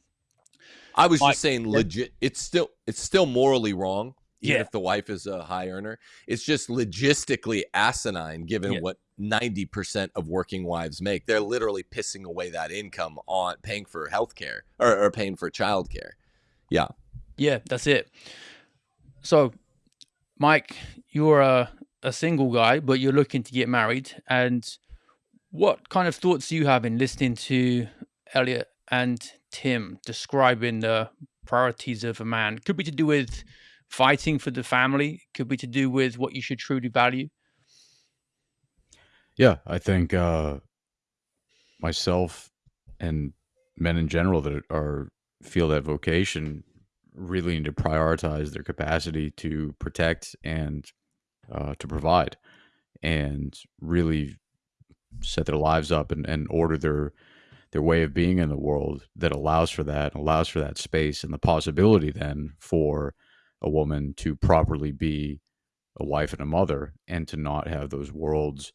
I was just saying, legit. It's still it's still morally wrong, even yeah. if the wife is a high earner. It's just logistically asinine, given yeah. what ninety percent of working wives make. They're literally pissing away that income on paying for health care or, or paying for childcare. Yeah, yeah, that's it. So, Mike, you're a a single guy, but you're looking to get married, and what kind of thoughts do you have in listening to Elliot and Tim describing the priorities of a man? Could be to do with fighting for the family, could be to do with what you should truly value. Yeah, I think uh, myself and men in general that are feel that vocation really need to prioritize their capacity to protect and uh, to provide, and really set their lives up and, and order their their way of being in the world that allows for that allows for that space and the possibility then for a woman to properly be a wife and a mother and to not have those worlds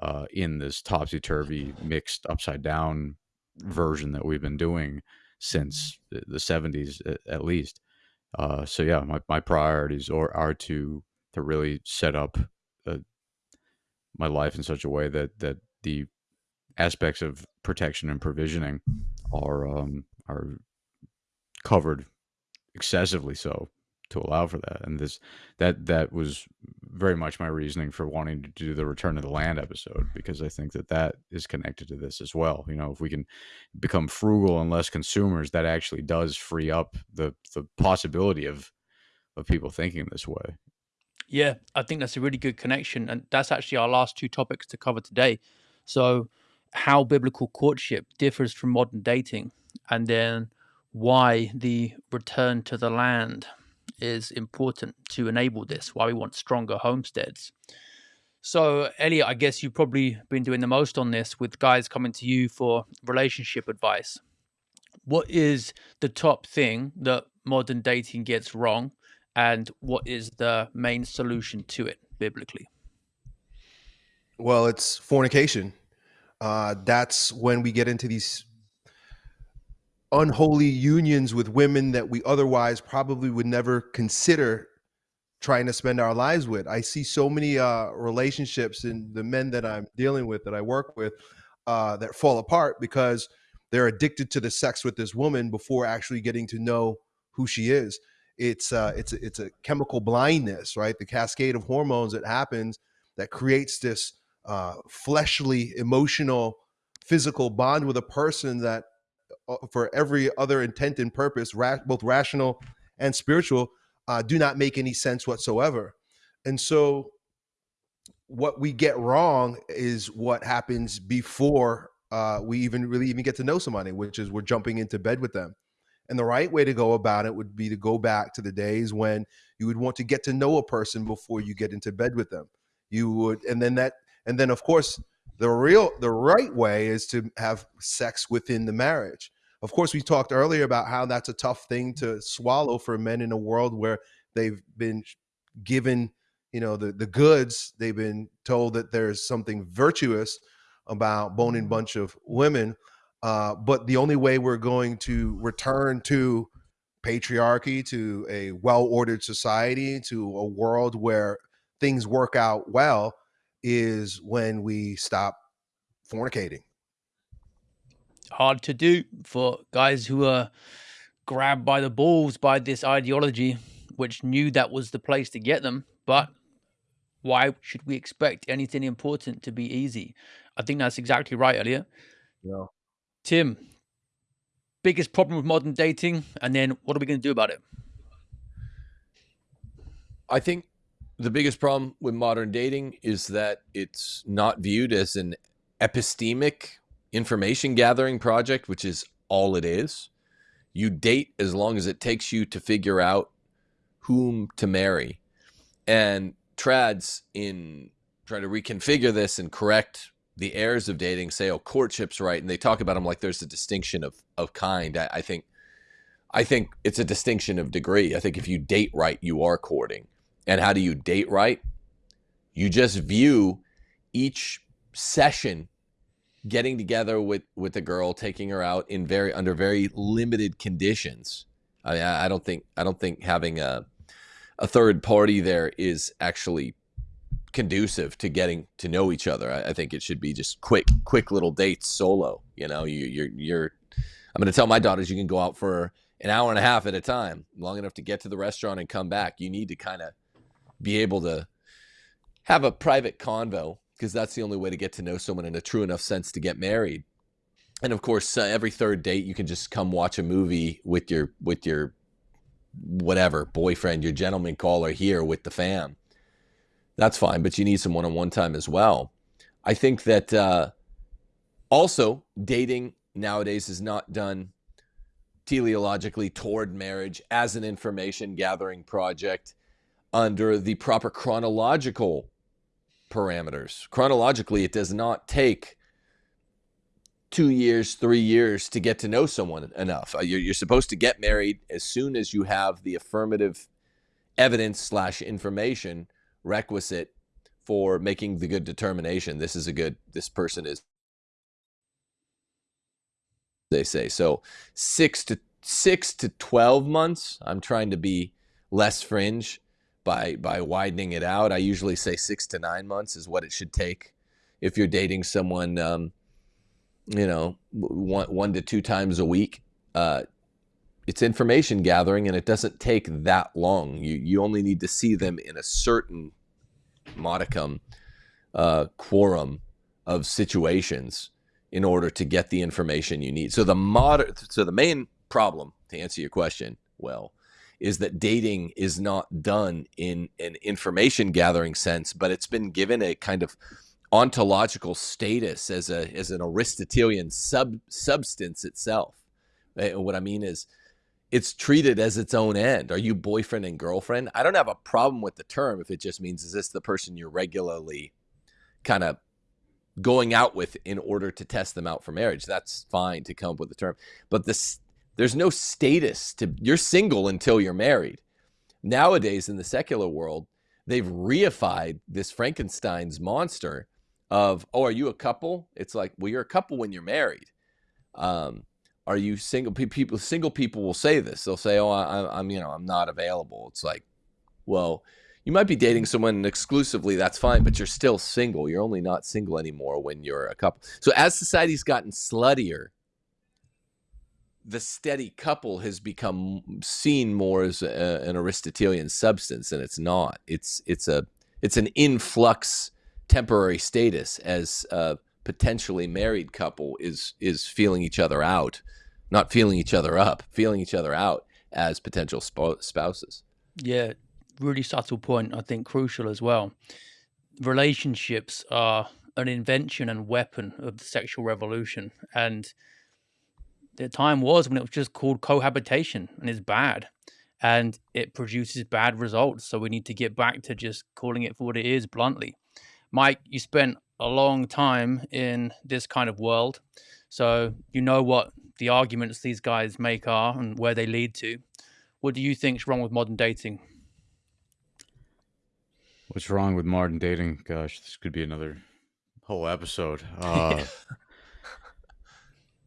uh, in this topsy turvy mixed upside down version that we've been doing since the 70s at least. Uh, so yeah, my, my priorities are, are to to really set up uh, my life in such a way that that the aspects of protection and provisioning are um, are covered excessively so to allow for that and this that that was very much my reasoning for wanting to do the return of the land episode because i think that that is connected to this as well. You know if we can become frugal and less consumers that actually does free up the the possibility of of people thinking this way. Yeah i think that's a really good connection and that's actually our last two topics to cover today. So, how biblical courtship differs from modern dating. and then why the return to the land is important to enable this, why we want stronger homesteads. So, Elliot, I guess you've probably been doing the most on this with guys coming to you for relationship advice. What is the top thing that modern dating gets wrong, and what is the main solution to it biblically? Well, it's fornication. Uh, that's when we get into these unholy unions with women that we otherwise probably would never consider trying to spend our lives with. I see so many uh, relationships and the men that I'm dealing with that I work with uh, that fall apart because they're addicted to the sex with this woman before actually getting to know who she is. It's uh, it's a, it's a chemical blindness, right? The cascade of hormones that happens that creates this uh, fleshly, emotional, physical bond with a person that, for every other intent and purpose, ra- both rational and spiritual, uh, do not make any sense whatsoever. And so, what we get wrong is what happens before uh, we even really even get to know somebody, which is we're jumping into bed with them. And the right way to go about it would be to go back to the days when you would want to get to know a person before you get into bed with them. You would, and then that, and then of course, the real, the right way is to have sex within the marriage. Of course, we talked earlier about how that's a tough thing to swallow for men in a world where they've been given, you know, the the goods. They've been told that there's something virtuous about boning a bunch of women. Uh, but the only way we're going to return to patriarchy, to a well ordered society, to a world where things work out well, is when we stop fornicating hard to do for guys who are grabbed by the balls by this ideology, which knew that was the place to get them. But why should we expect anything important to be easy? I think that's exactly right, Elliot. Yeah. Tim, biggest problem with modern dating, and then what are we going to do about it? I think the biggest problem with modern dating is that it's not viewed as an epistemic information gathering project, which is all it is. You date as long as it takes you to figure out whom to marry. And trads in trying to reconfigure this and correct the errors of dating say, oh, courtship's right. And they talk about them like there's a distinction of, of kind. I, I think I think it's a distinction of degree. I think if you date right, you are courting. And how do you date right? You just view each session getting together with with the girl, taking her out in very under very limited conditions. I I don't think I don't think having a a third party there is actually conducive to getting to know each other. I, I think it should be just quick quick little dates solo. You know, you, you're you're. I'm going to tell my daughters you can go out for an hour and a half at a time, long enough to get to the restaurant and come back. You need to kind of be able to have a private convo because that's the only way to get to know someone in a true enough sense to get married. And of course, uh, every third date you can just come watch a movie with your with your whatever boyfriend, your gentleman caller here with the fam. That's fine, but you need some one-on-one time as well. I think that uh, also dating nowadays is not done teleologically toward marriage as an information gathering project under the proper chronological parameters. Chronologically, it does not take two years, three years to get to know someone enough. Uh, you're, you're supposed to get married as soon as you have the affirmative evidence slash information requisite for making the good determination. This is a good, this person is, they say. So six to six to 12 months, I'm trying to be less fringe by by widening it out. I usually say six to nine months is what it should take if you're dating someone, um, you know, one one to two times a week. Uh, it's information gathering, and it doesn't take that long. You you only need to see them in a certain modicum uh, quorum of situations in order to get the information you need. So the mod so the main problem to answer your question, well, is that dating is not done in an information gathering sense, but it's been given a kind of ontological status as a as an Aristotelian sub substance itself. Eh, What I mean is, it's treated as its own end. Are you boyfriend and girlfriend? I don't have a problem with the term if it just means is this the person you're regularly kind of going out with in order to test them out for marriage? That's fine to come up with the term. But this there's no status to you're single until you're married. Nowadays in the secular world, they've reified this Frankenstein's monster of, oh, are you a couple? It's like, well, you're a couple when you're married. Um, are you single? People, single people will say this. They'll say, oh, I, I'm, you know, I'm not available. It's like, well, you might be dating someone exclusively. That's fine, but you're still single. You're only not single anymore when you're a couple. So as society's gotten sluttier, the steady couple has become seen more as a, an Aristotelian substance, and it's not. It's it's a it's an influx temporary status as a potentially married couple is is feeling each other out, not feeling each other up, feeling each other out as potential spo- spouses. Yeah, really subtle point. I think crucial as well. Relationships are an invention and weapon of the sexual revolution, and the time was when it was just called cohabitation, and it's bad, and it produces bad results. So we need to get back to just calling it for what it is, bluntly. Mike, you spent a long time in this kind of world, so you know what the arguments these guys make are and where they lead to. What do you think's wrong with modern dating? What's wrong with modern dating? Gosh, this could be another whole episode. Uh,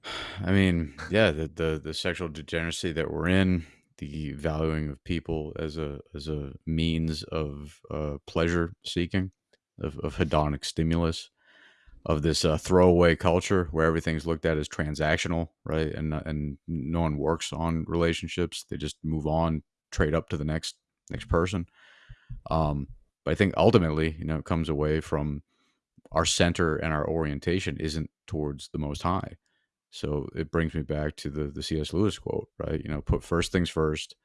I mean, yeah, the, the the sexual degeneracy that we're in, the valuing of people as a as a means of uh, pleasure seeking, of, of hedonic stimulus, of this uh, throwaway culture where everything's looked at as transactional, right? And and no one works on relationships; they just move on, trade up to the next next person. Um, but I think ultimately, you know, it comes away from our center and our orientation isn't towards the Most High. So it brings me back to the the C.S. Lewis quote, right? You know, put first things first,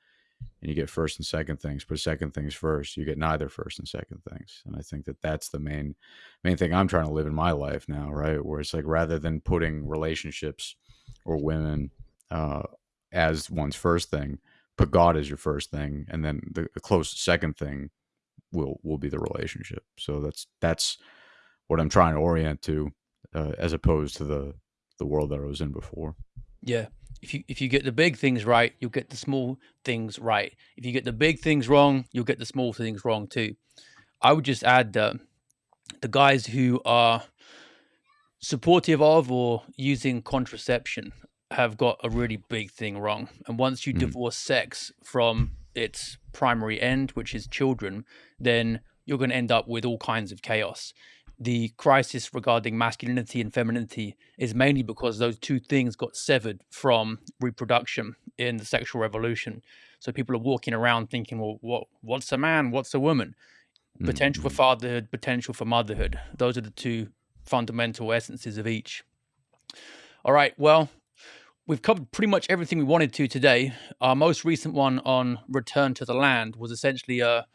and you get first and second things. Put second things first, you get neither first and second things. And I think that that's the main main thing I'm trying to live in my life now, right? Where it's like rather than putting relationships or women uh, as one's first thing, put God as your first thing, and then the, the close second thing will will be the relationship. So that's that's what I'm trying to orient to, uh, as opposed to the the world that I was in before. Yeah. If you if you get the big things right, you'll get the small things right. If you get the big things wrong, you'll get the small things wrong too. I would just add that the guys who are supportive of or using contraception have got a really big thing wrong. And once you Mm. divorce sex from its primary end, which is children, then you're going to end up with all kinds of chaos. The crisis regarding masculinity and femininity is mainly because those two things got severed from reproduction in the sexual revolution. So people are walking around thinking, well, what, what's a man? What's a woman? Potential for Mhm. fatherhood, potential for motherhood. Those are the two fundamental essences of each. All right. Well, we've covered pretty much everything we wanted to today. Our most recent one on return to the land was essentially a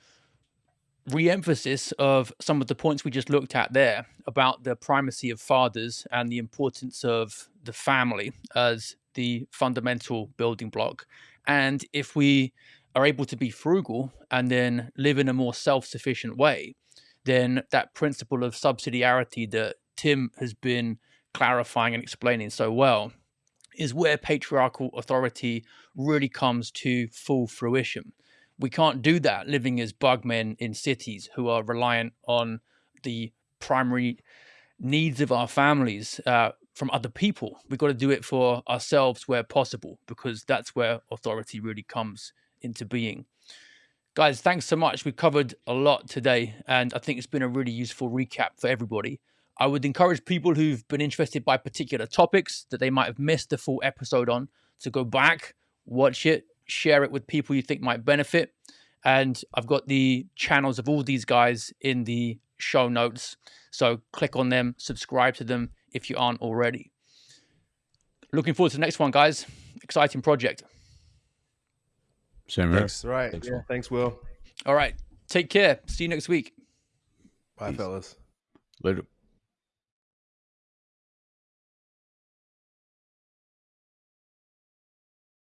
re-emphasis of some of the points we just looked at there about the primacy of fathers and the importance of the family as the fundamental building block. And if we are able to be frugal and then live in a more self-sufficient way, then that principle of subsidiarity that Tim has been clarifying and explaining so well is where patriarchal authority really comes to full fruition. We can't do that living as bugmen in cities who are reliant on the primary needs of our families uh, from other people. We've got to do it for ourselves where possible because that's where authority really comes into being. Guys, thanks so much. We've covered a lot today, and I think it's been a really useful recap for everybody. I would encourage people who've been interested by particular topics that they might have missed the full episode on to go back, watch it, share it with people you think might benefit. And I've got the channels of all these guys in the show notes. So click on them, subscribe to them if you aren't already. Looking forward to the next one, guys. Exciting project. Same here. Thanks. Right. Thanks, yeah, Will. thanks, Will. All right. Take care. See you next week. Bye, Peace. fellas. Later.